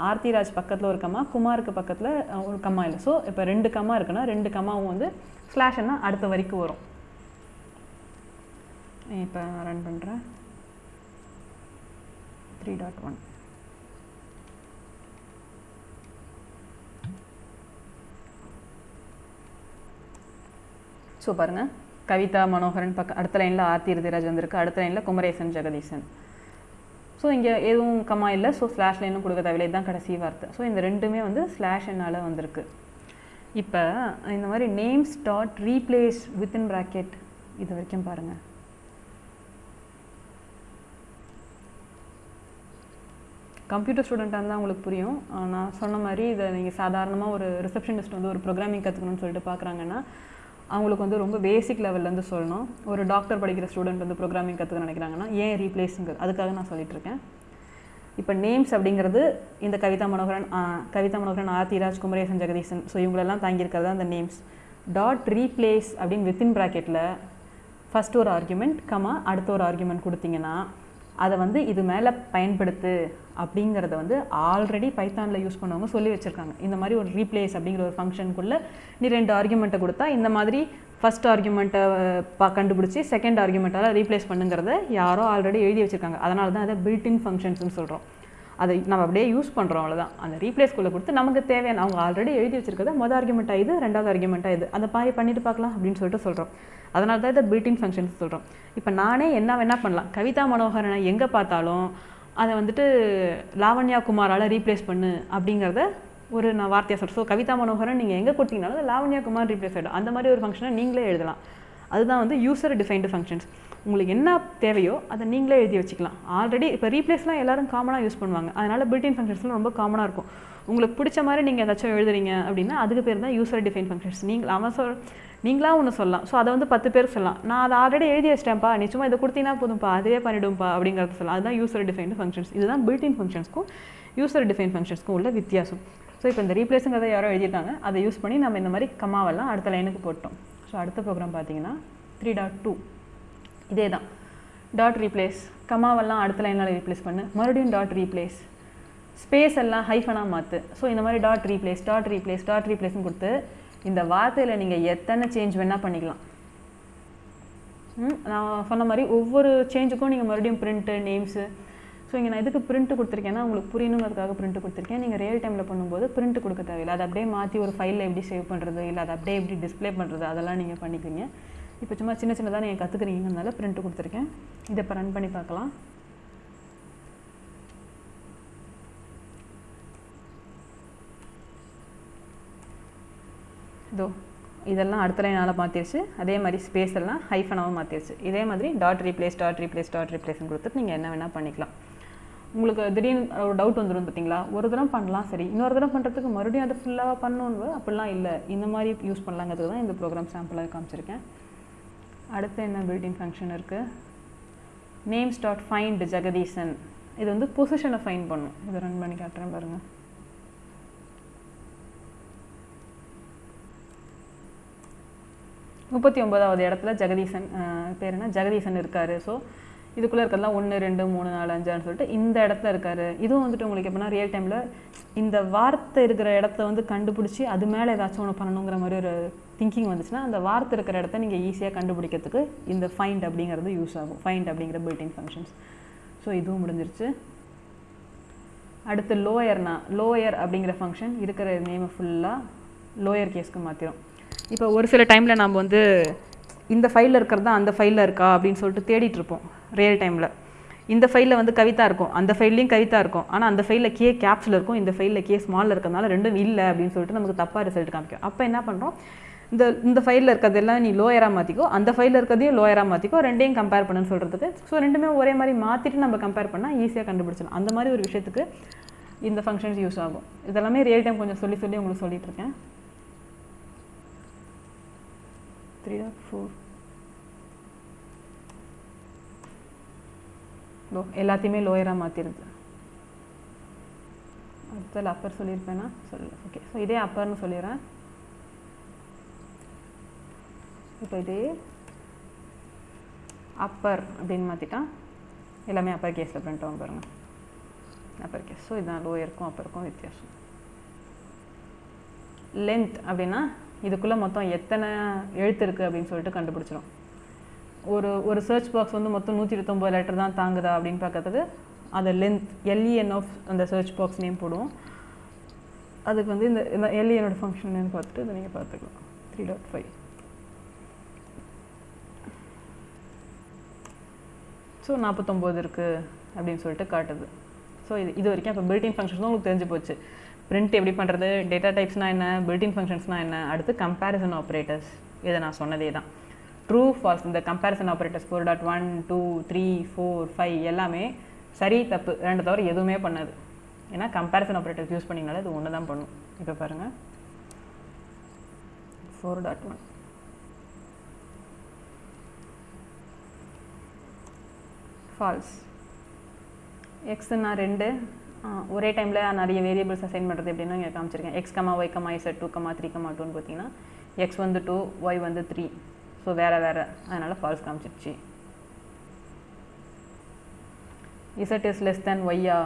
ஆர்த்திராஜ் பக்கத்தில் ஒரு கமா குமாருக்கு பக்கத்தில் ஒரு கமா இல்லை. ஸோ இப்போ ரெண்டு கமா இருக்குன்னா ரெண்டு கமாவும் வந்து ஸ்லாஷ்னா அடுத்த வரைக்கும் வரும். இப்போ ரன் பண்ணுறேன் த்ரீ டாட் ஒன் ஸோ பாருங்கள் கவிதா மனோகரன் பக்க அடுத்த லைனில் ஆர்த்தி இருதிராஜ் வந்திருக்கு. அடுத்த லைனில் குமரேசன் ஜெகதீசன். ஸோ இங்கே எதுவும் கம்மா இல்லை. ஸோ ஸ்லாஷ் லைனும் கொடுக்க தேவையில்லை இதுதான் கடைசி வார்த்தை. ஸோ இந்த ரெண்டுமே வந்து ஸ்லாஷ் என்னால் வந்திருக்கு. இப்போ இந்த மாதிரி names dot replace within bracket இது வரைக்கும் பாருங்கள் கம்ப்யூட்டர் ஸ்டூடெண்ட்டாக இருந்தால் உங்களுக்கு புரியும். நான் சொன்ன மாதிரி இதை நீங்கள் சாதாரணமாக ஒரு ரிசப்ஷனிஸ்ட் வந்து ஒரு ப்ரோக்ராமிங் கற்றுக்கணும்னு சொல்லிட்டு பார்க்குறாங்கன்னா அவங்களுக்கு வந்து ரொம்ப பேசிக் லெவல்லேருந்து சொல்லணும். ஒரு டாக்டர் படிக்கிற ஸ்டூடெண்ட் வந்து ப்ரோக்ராமிங் கற்றுக்க நினைக்கிறாங்கன்னா ஏன் ரீப்ளேஸுங்கிறது அதுக்காக நான் சொல்லிகிட்டு இருக்கேன். இப்போ நேம்ஸ் அப்படிங்கிறது இந்த கவிதா மனோகரன் கவிதா மனோகரன் ஆர்த்திராஜ் குமரேசன் ஜெகதீசன். ஸோ இவங்களெல்லாம் தாங்கியிருக்கிறது அந்த நேம்ஸ் டாட் ரீப்ளேஸ் அப்படின்னு வித்தின் ப்ராக்கெட்டில் ஃபஸ்ட் ஒரு ஆர்குமெண்ட் கமா அடுத்த ஒரு ஆர்குமெண்ட் கொடுத்தீங்கன்னா அதை வந்து இது மேலே பயன்படுத்து அப்படிங்கிறத வந்து ஆல்ரெடி பைத்தானில் யூஸ் பண்ணவங்க சொல்லி வச்சுருக்காங்க. இந்த மாதிரி ஒரு ரீப்ளேஸ் அப்படிங்கிற ஒரு ஃபங்க்ஷனுக்குள்ளே நீ ரெண்டு ஆர்குமெண்ட்டை கொடுத்தா இந்த மாதிரி ஃபஸ்ட் ஆர்குமெண்ட்டை பா கண்டுபிடிச்சி செகண்ட் ஆர்குமெண்ட்டால் ரீப்ளேஸ் பண்ணுங்கிறத யாரோ ஆல்ரெடி எழுதி வச்சுருக்காங்க. அதனால தான் அதை பில்டின் ஃபங்க்ஷன்ஸ்னு சொல்கிறோம் அதை நம்ம அப்படியே யூஸ் பண்ணுறோம் அவ்வளோதான் அந்த ரீப்ளேஸ்குள்ளே கொடுத்து நமக்கு தேவையான அவங்க ஆல்ரெடி எழுதி வச்சிருக்கிறத மொதல் ஆர்குமெண்ட்டாக இது ரெண்டாவது ஆர்குமெண்ட்டாக இது. அந்த மாதிரி பண்ணிட்டு பார்க்கலாம் அப்படின்னு சொல்லிட்டு சொல்கிறோம் அதனால தான் இதை பில்டிங் ஃபங்க்ஷன்ஸ் சொல்கிறோம் இப்போ நானே என்ன வேணால் பண்ணலாம். கவிதா மனோகரனை எங்கே பார்த்தாலும் அதை வந்துட்டு லாவண்யா குமாரால் ரீப்ளேஸ் பண்ணு அப்படிங்கிறத ஒரு நான் வார்த்தையாக சொல்கிறேன் ஸோ கவிதா மனோகரன் நீங்கள் எங்கே கொடுத்தீங்கனாலும் லாவண்யா குமார் ரீப்ளேஸ் ஆகிடும் அந்த மாதிரி ஒரு ஃபங்க்ஷனை நீங்களே எழுதலாம். அதுதான் வந்து யூசர் டிஃபைன்டு ஃபங்க்ஷன்ஸ் உங்களுக்கு என்ன தேவையோ அதை நீங்களே எழுதி வச்சுக்கலாம். ஆல்ரெடி இப்போ ரீப்ளேஸ்லாம் எல்லாரும் காமனாக யூஸ் பண்ணுவாங்க. அதனால் பில்டின் ஃபங்க்ஷன்ஸ்லாம் ரொம்ப காமனாக இருக்கும். உங்களுக்கு பிடிச்ச மாதிரி நீங்கள் ஏதாச்சும் எழுதுறீங்க அப்படின்னா அதுக்கு பேர் தான் யூசர் டிஃபைன் ஃபங்க்ஷன்ஸ் நீங்கள் அவன் சொல் நீங்களாக ஒன்று சொல்லலாம். ஸோ அதை வந்து பத்து பேர் சொல்லலாம். நான் அதை ஆல்ரெடி எழுதி வச்சிட்டேன்ப்பா. நீ சும்மா இதை கொடுத்தீங்கன்னா போதும்ப்பா. அதுவே பண்ணிவிடும்ப்பா அப்படிங்கிறத சொல்லலாம். அதுதான் யூசர் டிஃபைன்டு ஃபங்க்ஷன்ஸ் இதுதான் பில்டின் ஃபங்க்ஷன்ஸ்க்கும் யூசர் டிஃபைன் ஃபங்க்ஷன்ஸ்க்கும் உள்ள வித்தியாசம். ஸோ இப்போ இந்த ரீப்ளேஸுங்கிறத யாரோ எழுதிட்டாங்க அதை யூஸ் பண்ணி நம்ம இந்த மாதிரி கமாவெல்லாம் அடுத்த லைனுக்கு போட்டோம். ஸோ அடுத்த ப்ரோக்ராம் பார்த்தீங்கன்னா த்ரீ டாட் டூ இதே தான் டாட் ரீப்ளேஸ் கமாவெல்லாம் அடுத்த லைனால் ரீப்ளேஸ் பண்ணு. மறுபடியும் டாட் ரீப்ளேஸ் ஸ்பேஸ் எல்லாம் ஹைஃபனாக மாற்று ஸோ இந்த மாதிரி dot replace dot replace dot ரீப்ளேஸ்னு கொடுத்து இந்த வார்த்தையில் நீங்கள் எத்தனை சேஞ்ச் வேணால் பண்ணிக்கலாம். நான் சொன்ன மாதிரி ஒவ்வொரு சேஞ்சுக்கும் நீங்கள் மறுபடியும் பிரிண்ட்டு நேம்ஸு ஸோ இங்கே நான் எதுக்கு பிரிண்ட் கொடுத்துருக்கேன்னா உங்களுக்கு புரியணுங்கிறதுக்காக பிரிண்ட் கொடுத்துருக்கேன். நீங்கள் ரியல் டைமில் பண்ணும்போது பிரிண்ட் கொடுக்க தேவையில்லை. அதை அப்படியே மாற்றி ஒரு ஃபைலில் எப்படி சேவ் பண்ணுறது இல்லை அதை அப்படியே எப்படி டிஸ்பிளே பண்ணுறது அதெல்லாம் நீங்கள் பண்ணிக்கிறீங்க இப்போ சும்மா சின்ன சின்னதாக நீங்கள் கற்றுக்குறீங்கனால பிரிண்ட் கொடுத்துருக்கேன். இதை இப்போ ரன் பண்ணி பார்க்கலாம். இதோ இதெல்லாம் அடுத்த லைனால் மாற்றிடுச்சு அதே மாதிரி ஸ்பேஸ் எல்லாம் ஹைஃபனாகவும் மாற்றிடுச்சு இதே மாதிரி dot replace dot replace dot ரீப்ளேஸ்னு கொடுத்துட்டு நீங்கள் என்ன வேணால் பண்ணிக்கலாம். உங்களுக்கு திடீர்னு ஒரு டவுட் வந்துடும் பார்த்தீங்களா? ஒரு தடவை பண்ணலாம் சரி. இன்னொரு தடவை பண்ணுறதுக்கு மறுபடியும் அதை ஃபுல்லாக பண்ணணுன்னு அப்படிலாம் இல்லை. இந்த மாதிரி யூஸ் பண்ணலாங்கிறதுக்கு தான் இந்த ப்ரோக்ராம் சாம்பிளாக காமிச்சிருக்கேன். அடுத்து என்ன பில்டிங் ஃபங்க்ஷன் இருக்குது நேம்ஸ் டாட் ஃபைண்ட் ஜெகதீசன் இது வந்து பொசிஷனை ஃபைன் பண்ணும். இதை ரன் பண்ணி காட்டுறேன் பாருங்கள் முப்பத்தி ஒன்பதாவது இடத்துல ஜெகதீசன் பேர் என்ன? ஜெகதீசன் இருக்கார். ஸோ இதுக்குள்ளே இருக்கிறதுலாம் ஒன்று ரெண்டு மூணு நாலு அஞ்சான்னு சொல்லிட்டு இந்த இடத்துல இருக்கார். இதுவும் வந்துட்டு உங்களுக்கு எப்படின்னா ரியல் டைமில் இந்த வார்த்தை இருக்கிற இடத்த வந்து கண்டுபிடிச்சி அது மேலே ஏதாச்சும் ஒன்று பண்ணணுங்கிற மாதிரி ஒரு திங்கிங் வந்துச்சுன்னா அந்த வார்த்தை இருக்கிற இடத்த நீங்கள் ஈஸியாக கண்டுபிடிக்கிறதுக்கு இந்த ஃபைண்ட் அப்படிங்கிறது யூஸ் ஆகும். ஃபைண்ட் அப்படிங்கிற பில்டிங் ஃபங்க்ஷன்ஸ் ஸோ இதுவும் முடிஞ்சிருச்சு. அடுத்து லோயர்னா லோயர் அப்படிங்கிற ஃபங்க்ஷன் இருக்கிற நேமை ஃபுல்லாக லோயர் கேஸ்க்கு மாற்றிடும் இப்போ ஒரு சில டைமில் நம்ம வந்து இந்த ஃபைலில் இருக்கிறது தான் அந்த ஃபைலில் இருக்கா அப்படின்னு சொல்லிட்டு தேடிட்டுருப்போம் ரியல் டைமில் இந்த ஃபைலில் வந்து கவிதா இருக்கும். அந்த ஃபைல்லையும் கவிதா இருக்கும். ஆனால் அந்த ஃபைலில் கே கேப்ஸில் இருக்கும். இந்த ஃபைலில் கே ஸ்மாலில் இருக்கிறதுனால ரெண்டும் இல்லை அப்படின்னு சொல்லிட்டு நமக்கு தப்பாக ரிசல்ட் காமிக்கும். அப்போ என்ன பண்ணுறோம் இந்த இந்த ஃபைலில் இருக்கிறதெல்லாம் நீ லோயராக மாற்றிக்கோ அந்த ஃபைலில் இருக்கிறதையும் லோயராக மாற்றிக்கோ ரெண்டையும் கம்பேர் பண்ணுன்னு சொல்கிறதுக்கு ஸோ ரெண்டுமே ஒரே மாதிரி மாற்றிட்டு நம்ம கம்பேர் பண்ணால் ஈஸியாக கண்டுபிடிச்சிடலாம். அந்த மாதிரி ஒரு விஷயத்துக்கு இந்த ஃபங்க்ஷன்ஸ் யூஸ் ஆகும். இதெல்லாமே ரியல் டைம் கொஞ்சம் சொல்லி சொல்லி உங்களுக்கு சொல்லிகிட்ருக்கேன் இருக்கேன். த்ரீ ஆர் ஃபோர் லோ எல்லாத்தையுமே லோயராக மாற்றிருது அடுத்தது அப்பர் சொல்லியிருப்பேன்னா சொல்ல. ஓகே ஸோ இதே அப்பர்னு சொல்லிடுறேன். இப்போ இதே அப்பர் அப்படின்னு மாற்றிட்டா எல்லாமே அப்பர் கேஸில் பிரிண்ட் ஆகும் பாருங்கள் அப்பர் கேஸ் ஸோ இதுதான் லோயருக்கும் அப்பருக்கும் வித்தியாசம். லென்த் அப்படின்னா இதுக்குள்ளே மொத்தம் எத்தனை எழுத்து இருக்குது அப்படின்னு சொல்லிட்டு கண்டுபிடிச்சிடும் ஒரு ஒரு சர்ச் பாக்ஸ் வந்து மொத்தம் நூற்றி இருபத்தொம்பது லெட்டர் தான் தாங்குதா அப்படின்னு பார்க்கறதுக்கு அதை length L E N of அந்த சர்ச் பாக்ஸ் நேம் போடுவோம். அதுக்கு வந்து இந்த இந்த எல்இஎனோட ஃபங்க்ஷன் நேம் பார்த்துட்டு இதை நீங்கள் பார்த்துக்கலாம். த்ரீ டாட் ஃபைவ் ஸோ நாற்பத்தொம்போது இருக்குது அப்படின்னு சொல்லிட்டு காட்டுது. ஸோ இது இது வரைக்கும் இப்போ பில்டிங் தான் உங்களுக்கு தெரிஞ்சு போச்சு. பிரிண்ட் எப்படி பண்ணுறது டேட்டா டைப்ஸ்னால் என்ன பில்டிங் ஃபங்க்ஷன்ஸ்னால் என்ன அடுத்து கம்பேரிசன் ஆப்ரேட்டர்ஸ் இதை நான் சொன்னதே தான். ட்ரூ ஃபால்ஸ் இந்த comparison operators four dot one two three four five எல்லாமே சரி தப்பு ரெண்டு தவிர எதுவுமே பண்ணாது. ஏன்னா கம்பேரிசன் ஆப்ரேட்டர்ஸ் யூஸ் பண்ணிங்கனால இது ஒன்று தான் பண்ணும். இப்போ பாருங்கள் ஃபோர் டாட் ஒன் ஃபால்ஸ் எக்ஸ்னா ரெண்டு. ஒரே டைமில் நிறைய வேரியபிள்ஸ் அசைன் பண்ணுறது எப்படின்னா இங்கே காமிச்சிருக்கேன். X comma y comma z two comma three comma டூன்னு பார்த்தீங்கன்னா எக்ஸ் வந்து டூ ஒய் வந்து த்ரீ ஸோ வேறு வேறு. அதனால் ஃபால்ஸ் காமிச்சிருச்சு. இசட் இஸ் லெஸ் தேன் ஒய்யா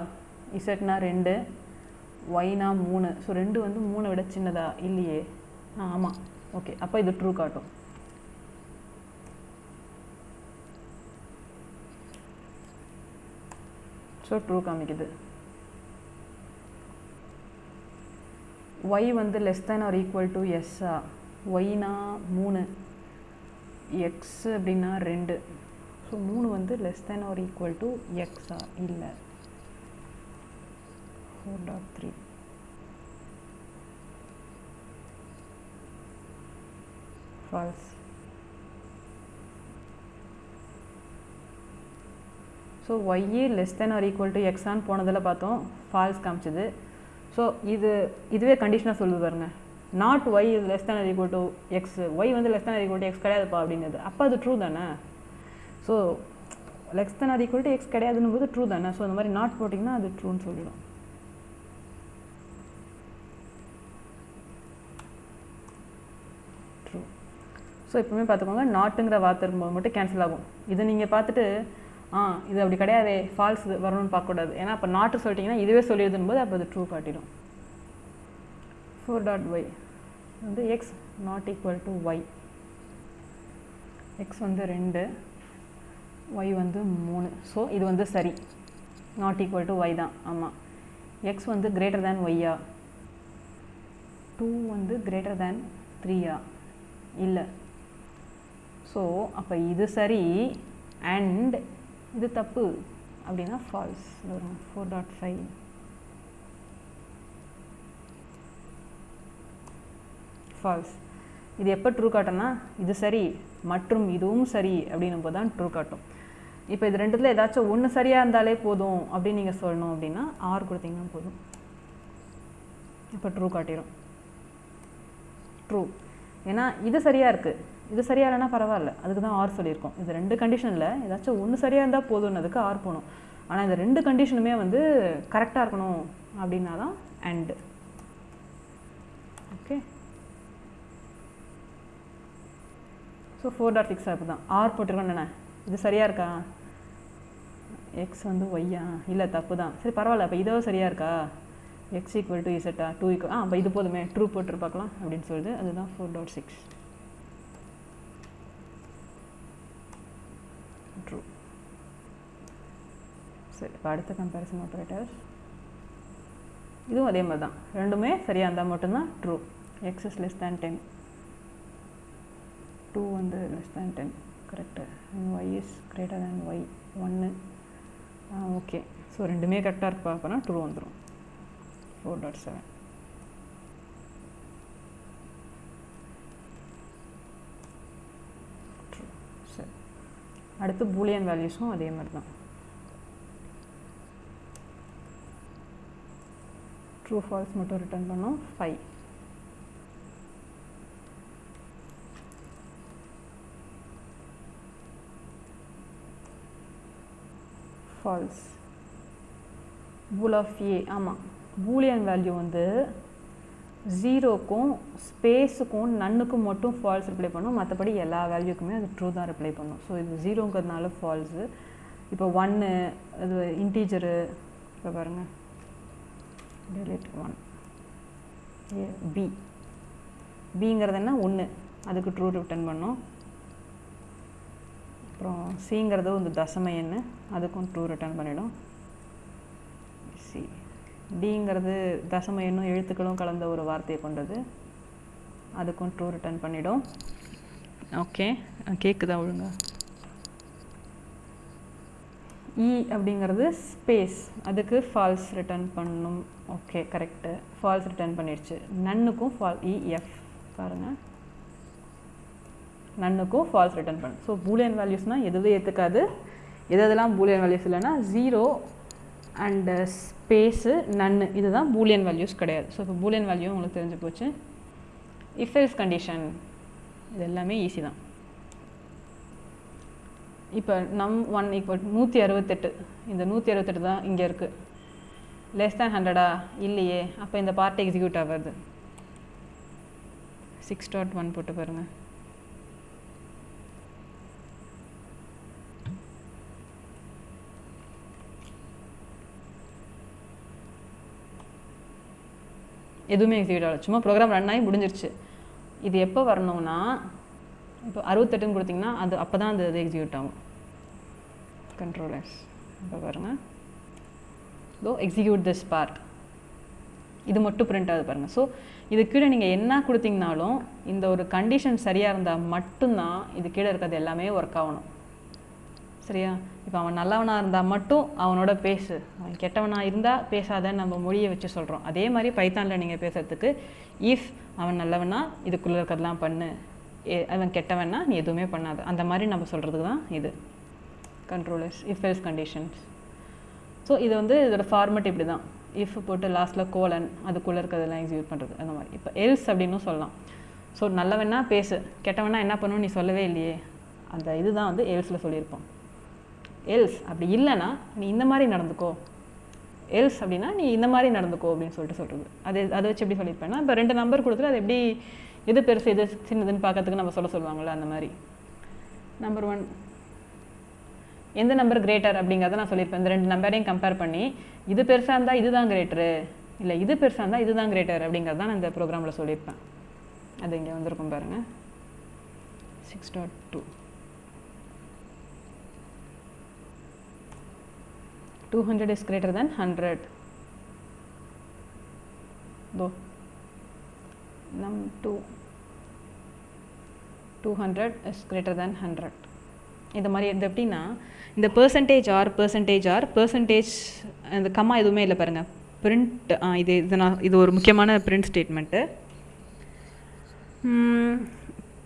இசட்னா ரெண்டு ஒய்னா மூணு. ஸோ ரெண்டு வந்து மூணை விட சின்னதா? இல்லையே. ஆ ஆமாம் ஓகே அப்போ இது ட்ரூ காட்டும். ஸோ ட்ரூ காமிக்குது. ஒய் வந்து less than or equal to எஸ்ஸா ஒய்னா மூணு. எக்ஸ் அப்படின்னா ரெண்டு. ஸோ மூணு வந்து less than or equal to எக்ஸா இல்லை. Four dot three false so ஒய்யே less than or equal to எக்ஸான்னு போனதில் பார்த்தோம். ஃபால்ஸ் காமிச்சது. ஸோ இது இதுவே கண்டிஷனாக சொல்லுது பாருங்கள் not y is less than equal to x y வந்து less than or equal to x கிடையாதுப்பா அப்படிங்கிறது. அப்போ அது ட்ரூ தானே? So less than or equal to x கிடையாதுன்னு போது ட்ரூ தானே? ஸோ அந்த மாதிரி நாட் போட்டிங்கன்னா அது ட்ரூன்னு சொல்லிடும். ட்ரூ ஸோ எப்பவுமே பார்த்துக்கோங்க. நாட்டுங்கிற வார்த்தை இருக்கும்போது மட்டும் கேன்சல் ஆகும். இதை நீங்கள் பார்த்துட்டு ஆ இது அப்படி கிடையாதே ஃபால்ஸ் வரணும்னு பார்க்கக்கூடாது. ஏன்னா அப்போ நாட்டு சொல்லிட்டிங்கன்னா இதுவே சொல்லிடுதுன்னு போது அப்போ அது ட்ரூ காட்டிடும். ஃபோர் டாட் ஒய் வந்து x not equal to y x வந்து ரெண்டு ஒய் வந்து மூணு. ஸோ இது வந்து சரி. நாட் ஈக்குவல் டு ஒய் தான். ஆமாம் எக்ஸ் வந்து கிரேட்டர் தேன் ஒய்யா டூ வந்து கிரேட்டர் தேன் த்ரீயா இல்லை. ஸோ அப்போ இது சரி. அண்ட் இது தப்பு. அப்படின்னா ஃபால்ஸ் வரும் ஃபோர் டாட் ஃபைவ் ஃபால்ஸ் இது எப்போ ட்ரூ காட்டும்னா இது சரி மற்றும் இதுவும் சரி அப்படின்னும் போது தான் ட்ரூ காட்டும். இப்போ இது ரெண்டுத்தில் ஏதாச்சும் ஒன்று சரியாக இருந்தாலே போதும் அப்படின்னு நீங்கள் சொல்லணும் அப்படின்னா ஆர் கொடுத்தீங்கன்னா போதும். இப்போ ட்ரூ காட்டிடும் ட்ரூ ஏன்னா இது சரியாக இருக்குது இது சரியாக இல்லைன்னா பரவாயில்ல. அதுக்கு தான் ஆர் சொல்லியிருக்கோம். இது ரெண்டு கண்டிஷனில் ஏதாச்சும் ஒன்று சரியாக இருந்தால் போதும்னதுக்கு ஆர் போகணும். ஆனால் இந்த ரெண்டு கண்டிஷனுமே வந்து கரெக்டாக இருக்கணும் அப்படின்னா தான் and okay so four dot six அப்போ தான். ஆர் போட்டிருக்கோம் என்ன இது சரியாக இருக்கா? எக்ஸ் வந்து ஒய்யா இல்லை தப்பு தான். சரி பரவாயில்ல. அப்போ இதோ சரியாக இருக்கா? எக்ஸ் ஈக்குவல் டு இசட்டா டூ ஈக்குவல் ஆ அப்போ இது போதுமே. ட்ரூ போட்டு பார்க்கலாம். அப்படின்னு சொல்லுது அதுதான் ஃபோர் டாட் சிக்ஸ் ட்ரூ சரி இப்போ அடுத்த கம்பேரிசன் ஆப்ரேட்டர் இதுவும் அதே மாதிரி தான். ரெண்டுமே சரியாக இருந்தால் மட்டும்தான் true x x is less than ten two வந்து less than ten correct y is greater than y ஒன்று ஓகே ஸோ ரெண்டுமே கரெக்டாக இருப்பா அப்போனா டூ வந்துடும் ஃபோர் டாட் செவன் சரி. அடுத்து பூலியன் வேல்யூஸும் அதே மாதிரி தான் ட்ரூ ஃபால்ஸ் மட்டும் ரிட்டர்ன் பண்ணோம். Five false bool of a ஆமாம் பூலியன் வேல்யூ வந்து ஜீரோக்கும் ஸ்பேஸுக்கும் நன்னுக்கும் மட்டும் ஃபால்ஸ் ரிப்ளை பண்ணும். மற்றபடி எல்லா வேல்யூக்குமே அது ட்ரூ தான் ரிப்ளை பண்ணும். ஸோ இது ஜீரோங்கிறதுனால ஃபால்ஸு இப்போ ஒன்று அது இன்டீஜரு இப்போ பாருங்கள் டெலிட் ஒன் ஏ பி பிங்கிறது என்ன? ஒன்று அதுக்கு ட்ரூ ரிட்டர்ன் பண்ணும். அப்புறம் சிங்கிறது வந்து தசம எண்ணு அதுக்கும் ட்ரூ ரிட்டர்ன் பண்ணிடும். சி டிங்கிறது தசம எண்ணும் எழுத்துக்களும் கலந்த ஒரு வார்த்தையை கொண்டது. அதுக்கும் ட்ரூ ரிட்டர்ன் பண்ணிடும். ஓகே கேட்குதா ஒழுங்கா? இ அப்படிங்கிறது ஸ்பேஸ் அதுக்கு ஃபால்ஸ் ரிட்டர்ன் பண்ணும். ஓகே கரெக்டு ஃபால்ஸ் ரிட்டர்ன் பண்ணிடுச்சு. நன்னுக்கும் ஃபால் இஎஃப் e, பாருங்கள் நன்னுக்கும் ஃபால்ஸ் ரிட்டர்ன் பண்ணும் ஸோ பூலியன் வேல்யூஸ்னால் எதுவும் ஏற்றுக்காது எது எதெல்லாம் பூலியன் வேல்யூஸ் இல்லைன்னா ஜீரோ அண்டு ஸ்பேஸு நன்னு இதுதான் பூலியன் வேல்யூஸ் கிடையாது. ஸோ இப்போ பூலியன் வேல்யூ உங்களுக்கு தெரிஞ்சு போச்சு. இஃப் எல்ஸ் கண்டிஷன் இது எல்லாமே ஈஸி தான். இப்போ நம் ஒன் ஈக்குவல் நூற்றி அறுபத்தெட்டு. இந்த நூற்றி அறுபத்தெட்டு தான் இங்கே இருக்குது லெஸ் தேன் ஹண்ட்ரடா இல்லையே. அப்போ இந்த பார்ட் எக்ஸிக்யூட் ஆகிறது சிக்ஸ் டாட் ஒன் போட்டு பாருங்கள் எதுவுமே எக்ஸிக்யூட் ஆகல சும்மா ப்ரோக்ராம் ரன் ஆகி முடிஞ்சிருச்சு. இது எப்போ வரணும்னா இப்போ அறுபத்தெட்டுன்னு கொடுத்தீங்கன்னா அது அப்போ தான் அது அது எக்ஸிக்யூட் ஆகும். கண்ட்ரோலர்ஸ் இப்போ பாருங்கள் தோ எக்ஸிக்யூட் திஸ் பார்ட் இது மட்டும் பிரிண்ட் ஆகுது பாருங்கள் ஸோ இது கீழே நீங்கள் என்ன கொடுத்தீங்கனாலும் இந்த ஒரு கண்டிஷன் சரியாக இருந்தால் மட்டும்தான் இது கீழே இருக்கிறது எல்லாமே ஒர்க் ஆகணும். சரியா? இப்போ அவன் நல்லவனாக இருந்தால் மட்டும் அவனோட பேசு. அவன் கெட்டவனாக இருந்தால் பேசாதன்னு நம்ம மொழியை வச்சு சொல்கிறோம் அதே மாதிரி பைத்தானில் நீங்கள் பேசுகிறதுக்கு இஃப் அவன் நல்லவனா இதுக்குள்ளே இருக்கிறதெல்லாம் பண்ணு. ஏ- அவன் கெட்டவன்னா நீ எதுவுமே பண்ணாத. அந்த மாதிரி நம்ம சொல்கிறதுக்கு தான் இது. Controllers if else conditions so இது வந்து இதோட ஃபார்மெட் இப்படி தான். இஃப் போட்டு லாஸ்ட்டில் கோலன் அதுக்குள்ளே இருக்கிறதெல்லாம் எக்ஸிக்யூட் பண்ணுறது அந்த மாதிரி. இப்போ எல்ஸ் அப்படின்னும் சொல்லலாம். ஸோ நல்லவனா பேசு. கெட்டவனா என்ன பண்ணணும்னு நீ சொல்லவே இல்லையே. அந்த இதுதான் வந்து எல்ஸில் சொல்லியிருப்போம். எல்ஸ் அப்படி இல்லைன்னா நீ இந்த மாதிரி நடந்துக்கோ. எல்ஸ் அப்படின்னா நீ இந்த மாதிரி நடந்துக்கோ அப்படின்னு சொல்லிட்டு சொல்கிறது அது அதை வச்சு எப்படி சொல்லியிருப்பேன்னா இப்போ ரெண்டு நம்பர் கொடுத்துட்டு அது எப்படி எது பெருசு எது சின்னதுன்னு பார்க்கறதுக்கு நம்ம சொல்ல சொல்லுவாங்கள்ல அந்த மாதிரி. நம்பர் ஒன் எந்த நம்பர் கிரேட்டர் அப்படிங்கிறத நான் சொல்லியிருப்பேன். இந்த ரெண்டு நம்பரையும் கம்பேர் பண்ணி இது பெருசாக இருந்தால் இதுதான் கிரேட்டரு இல்லை இது பெருசாக இருந்தால் இதுதான் கிரேட்டர் அப்படிங்கிறது தான் நான் இந்த ப்ரோக்ராமில் சொல்லியிருப்பேன். அது இங்கே வந்திருக்கும் பாருங்கள் six dot two two hundred greater than than hundred தோ நம் two two hundred is greater than hundred இந்த மாதிரி இது எப்படின்னா இந்த percentage r percentage r percentage இந்த கம்மா எதுவுமே இல்லை பாருங்கள் பிரிண்ட் இது இது நான் இது ஒரு முக்கியமான பிரிண்ட் ஸ்டேட்மெண்ட்டு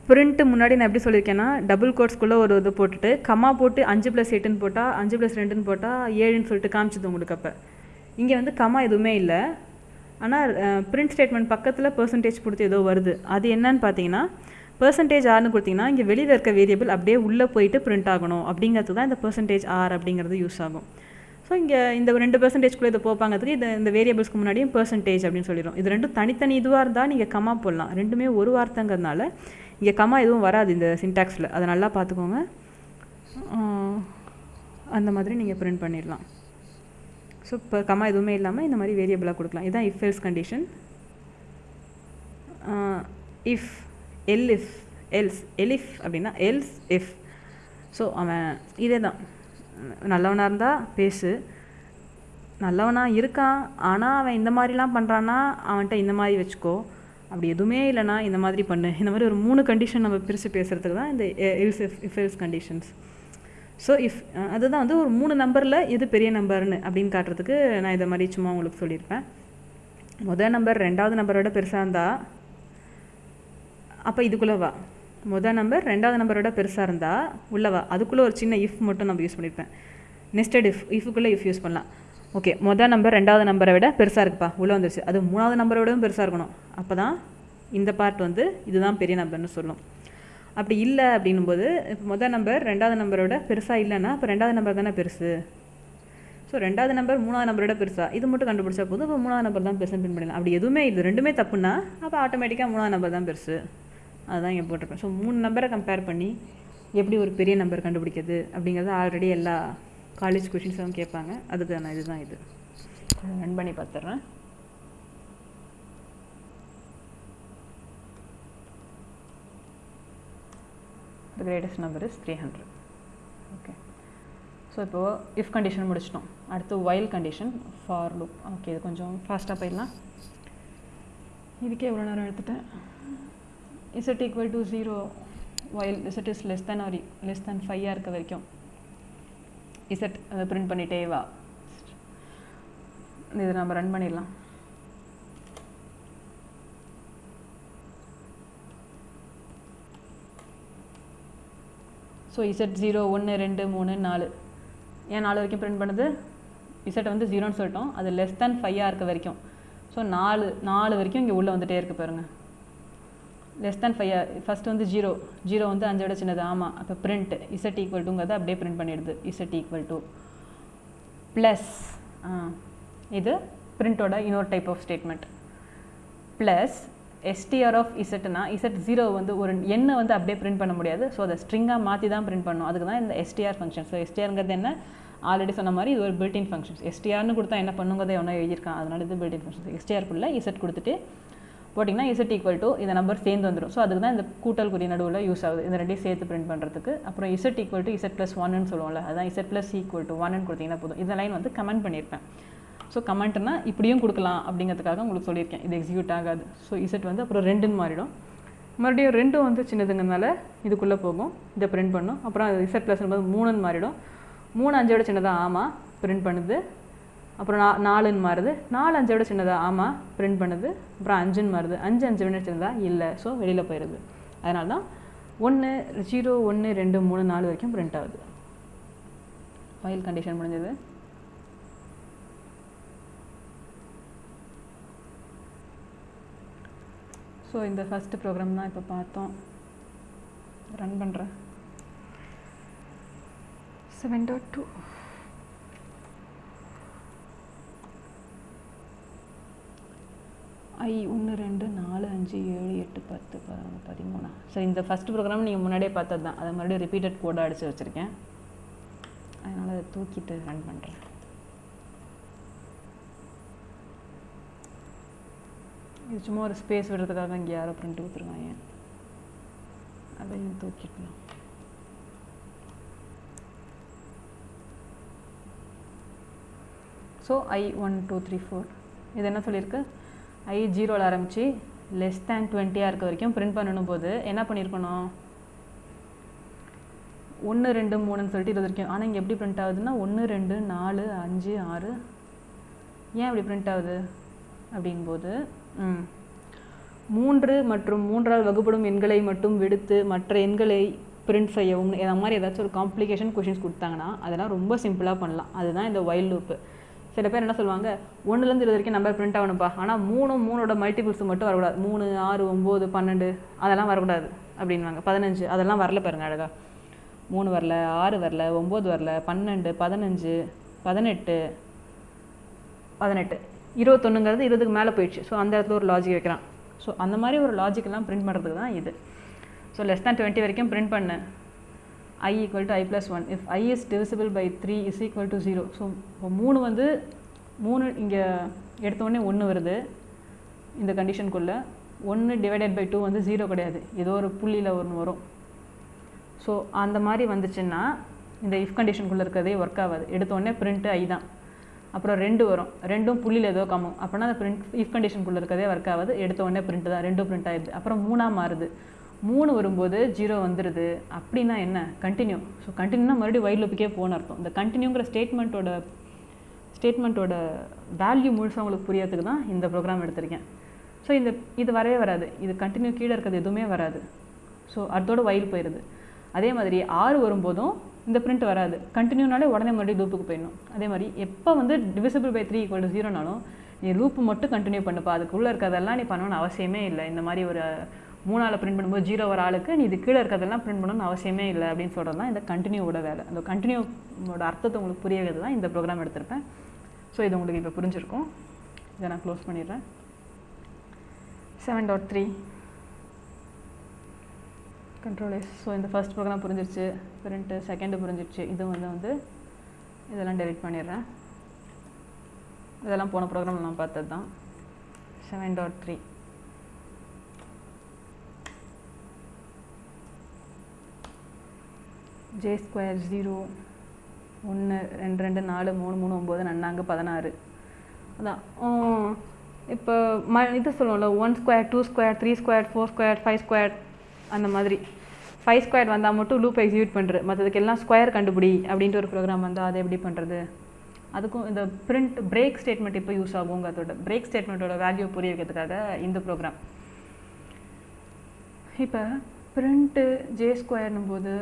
பிரிண்ட்டு முன்னாடி நான் எப்படி சொல்லியிருக்கேன்னா டபுள் கோட்ஸ்குள்ளே ஒரு இது போட்டுட்டு கம்மா போட்டு அஞ்சு ப்ளஸ் எட்டுன்னு போட்டால் அஞ்சு ப்ளஸ் ரெண்டுன்னு போட்டால் ஏழுன்னு சொல்லிட்டு காமிச்சது உங்களுக்கு அப்போ. இங்கே வந்து கம்மா எதுவுமே இல்லை. ஆனால் பிரிண்ட் ஸ்டேட்மெண்ட் பக்கத்தில் பர்சன்டேஜ் கொடுத்து ஏதோ வருது. அது என்னன்னு பார்த்தீங்கன்னா பர்சன்டேஜ் ஆர்னு கொடுத்தீங்கன்னா இங்கே வெளியில் இருக்க வேரியபிள் அப்படியே உள்ளே போயிட்டு பிரிண்ட் ஆகணும். அப்படிங்கிறது தான் இந்த பர்சன்டேஜ் ஆர் அப்படிங்கிறது யூஸ் ஆகும். ஸோ இங்கே இந்த ரெண்டு பெர்சன்டேஜ்குள்ளே இதை போப்பாங்கிறதுக்கு இது இந்த வேரியபிள்ஸ்க்கு முன்னாடியும் பர்சன்டேஜ் அப்படின்னு சொல்லிடும். இது ரெண்டும் தனித்தனி இதுவாக இருந்தால் நீங்கள் கம்மா போடலாம். ரெண்டுமே ஒரு வார்த்தைங்கிறதுனால இங்கே கம்மா எதுவும் வராது இந்த சின்டாக்ஸில் அதை நல்லா பார்த்துக்கோங்க. அந்த மாதிரி நீங்கள் பிரிண்ட் பண்ணிடலாம். ஸோ இப்போ கமா எதுவுமே இல்லாமல் இந்த மாதிரி வேரியபிளாக கொடுக்கலாம். இதுதான் if else condition if el if else elif அப்படின்னா எல்ஸ் இஃப் ஸோ அவன் இதே தான் நல்லவனாக இருந்தால் பேசு. நல்லவனாக இருக்கான் ஆனால் அவன் இந்த மாதிரிலாம் பண்ணுறான்னா அவன்கிட்ட இந்த மாதிரி வச்சுக்கோ. அப்படி எதுவுமே இல்லைனா இந்த மாதிரி பண்ணு. இந்த மாதிரி ஒரு மூணு கண்டிஷன் நம்ம பிரித்து பேசுகிறதுக்கு தான் இந்த else if if else conditions so if அதுதான். வந்து ஒரு மூணு நம்பரில் எது பெரிய நம்பர்னு அப்படின்னு காட்டுறதுக்கு நான் இதை மாதிரி சும்மா உங்களுக்கு சொல்லியிருப்பேன். முதல் நம்பர் ரெண்டாவது நம்பரோட பெருசாக இருந்தால் அப்போ இதுக்குள்ளே வா. முதல் நம்பர் ரெண்டாவது நம்பரோட பெருசாக இருந்தால் உள்ளவா அதுக்குள்ளே ஒரு சின்ன இஃப் மட்டும் நம்ம யூஸ் பண்ணியிருப்பேன். நெஸ்டட் இஃப் இஃபுக்குள்ளே இஃப் யூஸ் பண்ணலாம். ஓகே மொதல் நம்பர் ரெண்டாவது நம்பரை விட பெருசாக இருக்குப்பா. உள்ளே வந்துருச்சு. அது மூணாவது நம்பரை விடவும் பெருசாக இருக்கணும். அப்போ தான் இந்த பார்ட் வந்து இதுதான் பெரிய நம்பர்னு சொல்லும். அப்படி இல்லை அப்படின்னும்போது இப்போ மொதல் நம்பர் ரெண்டாவது நம்பரோட பெருசாக இல்லைன்னா அப்போ ரெண்டாவது நம்பர் தானே பெருசு? ஸோ ரெண்டாவது நம்பர் மூணாவது நம்பரோட பெருசா. இது மட்டும் கண்டுபிடிச்சா போதும். இப்போ மூணாவது நம்பர் தான் பெருசுன்னு பின் பண்ணலாம் அப்படி எதுவுமே இது ரெண்டுமே தப்புன்னா அப்போ ஆட்டோமேட்டிக்காக மூணாவது நம்பர் தான் பெருசு. அதுதான் இங்கே போட்டிருப்பேன் ஸோ மூணு நம்பரை கம்பேர் பண்ணி எப்படி ஒரு பெரிய நம்பர் கண்டுபிடிக்கிறது அப்படிங்கிறது ஆல்ரெடி எல்லா காலேஜ் கொஷின்ஸும் கேட்பாங்க. அதுக்கான இதுதான் இது. ரன் பண்ணி பார்த்துட்றேன் the greatest number is three hundred okay so இப்போது இஃப் கண்டிஷன் முடிச்சிட்டோம். அடுத்து while condition for loop okay இது கொஞ்சம் ஃபாஸ்ட்டாக போயிடலாம். இதுக்கே எவ்வளோ நேரம் எடுத்துட்டேன்? Z equal to zero while z is less than or less than ஃபைவாக இருக்க வரைக்கும். இசட் அதை பிரிண்ட் பண்ணிட்டே வா. இதை நம்ம ரன் பண்ணிடலாம். ஸோ இசட் ஜீரோ ஒன்று ரெண்டு மூணு நாலு. ஏன் நாலு வரைக்கும் பிரிண்ட் பண்ணுது? இசட் வந்து ஜீரோன்னு சொல்லிட்டோம். அது லெஸ் தேன் ஃபைவாக இருக்க வரைக்கும். ஸோ நாலு நாலு வரைக்கும் இங்கே உள்ளே வந்துகிட்டே இருக்குது பாருங்கள் லெஸ் தேன் ஃபைவ் ஃபஸ்ட் வந்து ஜீரோ ஜீரோ வந்து அஞ்சை விட சின்னது. ஆமாம் அப்போ பிரிண்ட் இசட் ஈக்குவல் டுங்கிறத அப்படியே பிரிண்ட் பண்ணிடுது. இசட் ஈக்குவல் டு ப்ளஸ் இது பிரிண்ட்டோட இன்னொரு type of statement plus S T R of இசட்னா z zero வந்து ஒரு எண்ணை வந்து அப்படியே பிரிண்ட் பண்ண முடியாது. ஸோ அதை ஸ்ட்ரிங்காக மாற்றி தான் பிரிண்ட் பண்ணணும். அதுக்கு தான் இந்த எஸ்டிஆர் ஃபங்க்ஷன் ஸோ எஸ்டிஆருங்கிறது என்ன? ஆல்ரெடி சொன்ன மாதிரி இது ஒரு பில்டின் ஃபங்க்ஷன்ஸ் எஸ்டிஆர்னு கொடுத்தா என்ன பண்ணுங்கிறத ஒன்றா எழுதியிருக்கான். அதனால இது பில்டின் ஃபங்க்ஷன்ஸ் எஸ்டிஆருக்குள்ளே இசட் கொடுத்துட்டு போட்டிங்கன்னா இசட் ஈக்குவல் டு இந்த நம்பர் சேர்ந்து வந்துடும் ஸோ அதுக்கு தான் இந்த கூட்டல் குறி நடுவில் யூஸ் ஆகுது. இந்த ரெண்டையும் சேர்த்து பிரிண்ட் பண்ணுறதுக்கு அப்புறம் z equal to z plus ஒன்னு சொல்லுவோம்ல அதான் இசட் ப்ளஸ் ஈக்குவல் டு ஒன்னு கொடுத்தீங்கன்னா போதும். இந்த லைன் வந்து கமெண்ட் பண்ணியிருப்பேன். ஸோ கமெண்ட்னா இப்படியும் கொடுக்கலாம் அப்படிங்கிறதுக்காக உங்களுக்கு சொல்லியிருக்கேன். இது எக்ஸிக்யூட் ஆகாது. ஸோ இசட் வந்து அப்புறம் ரெண்டுன்னு மாறிடும். மறுபடியும் ரெண்டும் வந்து சின்னதுங்கிறதுனால இதுக்குள்ளே போகும். இதை பிரிண்ட் பண்ணும். அப்புறம் இசட் ப்ளஸ் போது மூணுன்னு மாறிடும். மூணு அஞ்சோட சின்னதாக ஆமாம் பிரிண்ட் பண்ணுது. அப்புறம் நா நாலுன்னு மாறுது. நாலு அஞ்சை விட சின்னதாக ஆமாம் பிரிண்ட் பண்ணுது. அப்புறம் அஞ்சுன்னு மாறுது. அஞ்சு அஞ்சு விட சின்னதாக இல்லை. ஸோ வெளியில் போயிடுது. அதனால தான் ஒன்று ஜீரோ ஒன்று ரெண்டு மூணு நாலு வரைக்கும் பிரிண்ட் ஆகுது. ஃபைல் கண்டிஷன் முடிஞ்சது. ஸோ இந்த ஃபஸ்ட்டு ப்ரோக்ராம் தான் இப்போ பார்த்தோம். ரன் பண்ணுறேன் செவன் டாட் டூ ஐ ஒன்று ரெண்டு நாலு அஞ்சு ஏழு எட்டு பத்து பதினொன்று பதிமூணா. சரி இந்த ஃபஸ்ட் ப்ரோக்ராம் நீங்கள் முன்னாடியே பார்த்தது தான். அதை மறுபடியும் ரிப்பீட்டட் கோடாக அடித்து வச்சுருக்கேன். அதனால் அதை தூக்கிட்டு ரன் பண்ணுறேன் இது சும்மா ஒரு ஸ்பேஸ் விடுறதுக்காக இங்கே யாரோ பிரிண்ட் கொடுத்துருக்காங்க. அதையும் தூக்கிக்கலாம் so i one two three four இது என்ன சொல்லியிருக்கு? ஐ ஜீரோவில் ஆரம்பித்து லெஸ் தேன் டுவெண்ட்டியாக இருக்க வரைக்கும் பிரிண்ட் பண்ணணும் போது என்ன பண்ணியிருக்கணும் ஒன்று ரெண்டு மூணுன்னு சொல்லிட்டு இருபது வரைக்கும். ஆனால் இங்கே எப்படி பிரிண்ட் ஆகுதுன்னா ஒன்று ரெண்டு நாலு அஞ்சு ஆறு. ஏன் அப்படி பிரிண்ட் ஆகுது? அப்படிங்கும்போது ம். மூன்று மற்றும் மூன்றால் வகுப்படும் எண்களை மட்டும் விடுத்து மற்ற எண்களை பிரிண்ட் செய்யவும் இந்த மாதிரி ஏதாச்சும் ஒரு காம்ப்ளிகேஷன் கொஷின்ஸ் கொடுத்தாங்கன்னா அதெல்லாம் ரொம்ப சிம்பிளாக பண்ணலாம். அதுதான் இந்த வைல்ட் லூப்பு சில பேர் என்ன சொல்லுவாங்க ஒன்றுலேருந்து இருபது வரைக்கும் நம்பர் பிரிண்ட் ஆகணும்ப்பா. ஆனால் மூணு மூணோட மல்டிபிள்ஸ் மட்டும் வரக்கூடாது. மூணு ஆறு ஒம்பது பன்னெண்டு அதெல்லாம் வரக்கூடாது அப்படின்வாங்க பதினஞ்சு அதெல்லாம் வரல பாருங்க அழகாக மூணு வரல ஆறு வரல ஒம்பது வரல பன்னெண்டு பதினஞ்சு பதினெட்டு பதினெட்டு. இருபத்தொன்னுங்கிறது இருபதுக்கு மேலே போயிடுச்சு. ஸோ அந்த இடத்துல ஒரு லாஜிக் வைக்கிறான். ஸோ அந்த மாதிரி ஒரு லாஜிக்கெல்லாம் பிரிண்ட் பண்ணுறதுக்கு தான் இது. ஸோ லெஸ் தேன் டுவெண்ட்டி வரைக்கும் பிரிண்ட் பண்ணேன் i equal to i plus one if i is divisible by three is equal to zero so இப்போ மூணு வந்து மூணு இங்கே எடுத்தோடனே ஒன்று வருது இந்த கண்டிஷனுக்குள்ளே ஒன்று டிவைடட் பை டூ வந்து ஜீரோ கிடையாது. ஏதோ ஒரு புள்ளியில் ஒன்று வரும். ஸோ அந்த மாதிரி வந்துச்சுன்னா இந்த இஃப் கண்டிஷனுக்குள்ளே இருக்கிறதே ஒர்க் ஆகாது. எடுத்தோடனே பிரிண்ட்டு ஐ தான். அப்புறம் ரெண்டு வரும். ரெண்டும் புள்ளியில் ஏதோ கம்மும் அப்படின்னா அந்த பிரிண்ட் இஃப் கண்டிஷனுக்குள்ளே இருக்கதே ஒர்க் ஆகாது. எடுத்தோடனே பிரிண்ட் தான். ரெண்டும் பிரிண்ட் ஆயிடுது. அப்புறம் மூணாக மாறுது. மூணு வரும்போது ஜீரோ வந்துடுது அப்படின்னா என்ன? கண்டினியூ ஸோ கண்டினியூனா மறுபடியும் ஒயிட் லூப்புக்கே போன அர்த்தம். இந்த கண்டினியூங்கிற ஸ்டேட்மெண்ட்டோட ஸ்டேட்மெண்ட்டோட வேல்யூ முழுசாக உங்களுக்கு புரியறதுக்கு தான் இந்த ப்ரோக்ராம் எடுத்திருக்கேன். ஸோ இந்த இது வரவே வராது. இது கண்டினியூ கீழே இருக்கிறது எதுவுமே வராது. ஸோ அதோட வயல் போயிடுது அதே மாதிரி ஆறு வரும்போதும் இந்த பிரிண்ட் வராது. கண்டினியூனாலே உடனே மறுபடியும் லூப்புக்கு போயிடணும். அதே மாதிரி எப்போ வந்து divisible by three equal to ஜீரோனாலும் நீ லூப்பு மட்டும் கண்டினியூ பண்ணுப்பா. அதுக்குள்ளே இருக்கிறதெல்லாம் நீ பண்ணணும்னு அவசியமே இல்லை. இந்த மாதிரி ஒரு மூணாவில் பிரிண்ட் பண்ணும்போது ஜீரோ வர ஆளுக்கு நீ இது கீழே இருக்கிறதெல்லாம் பிரிண்ட் பண்ணணும்னு அவசியமே இல்லை அப்படின்னு சொல்கிறது தான் இந்த கண்டினியூவோட வேலை. அந்த கண்டினியூவோட அர்த்தத்தை உங்களுக்கு புரிய வைக்கிறது தான் இந்த ப்ரோக்ராம் எடுத்திருப்பேன். ஸோ இது உங்களுக்கு இப்போ புரிஞ்சிருக்கும். இதை நான் க்ளோஸ் பண்ணிடுறேன். Seven dot three control S so இந்த ஃபர்ஸ்ட் ப்ரோக்ராம் புரிஞ்சிருச்சு. பிரிண்ட்டு செகண்டு புரிஞ்சிருச்சு. இது வந்து வந்து இதெல்லாம் டெலிட் பண்ணிடுறேன். இதெல்லாம் போன ப்ரோக்ராம் நான் பார்த்தது தான். Seven dot three j square zero ஒன்று ரெண்டு ரெண்டு நாலு மூணு மூணு ஒம்பது நன்னாங்க பதினாறு. அதான். இப்போ ம இது சொல்லுவோம்ல one square two square three square four square five square அந்த மாதிரி. ஃபைவ் ஸ்கொயர் வந்தால் மட்டும் லூப் எக்ஸிக்யூட் பண்ணுறது மற்றதுக்கு எல்லாம் ஸ்கொயர் கண்டுபிடி அப்படின்ட்டு ஒரு ப்ரோக்ராம் வந்தால் அதை எப்படி பண்ணுறது அதுக்கும் இந்த பிரிண்ட் பிரேக் ஸ்டேட்மெண்ட் இப்போ யூஸ் ஆகுங்க அதோட பிரேக் ஸ்டேட்மெண்ட்டோட வேல்யூ புரிய வைக்கிறதுக்காக இந்த ப்ரோக்ராம் இப்போ பிரிண்ட்டு ஜே ஸ்கொயர்னும் போது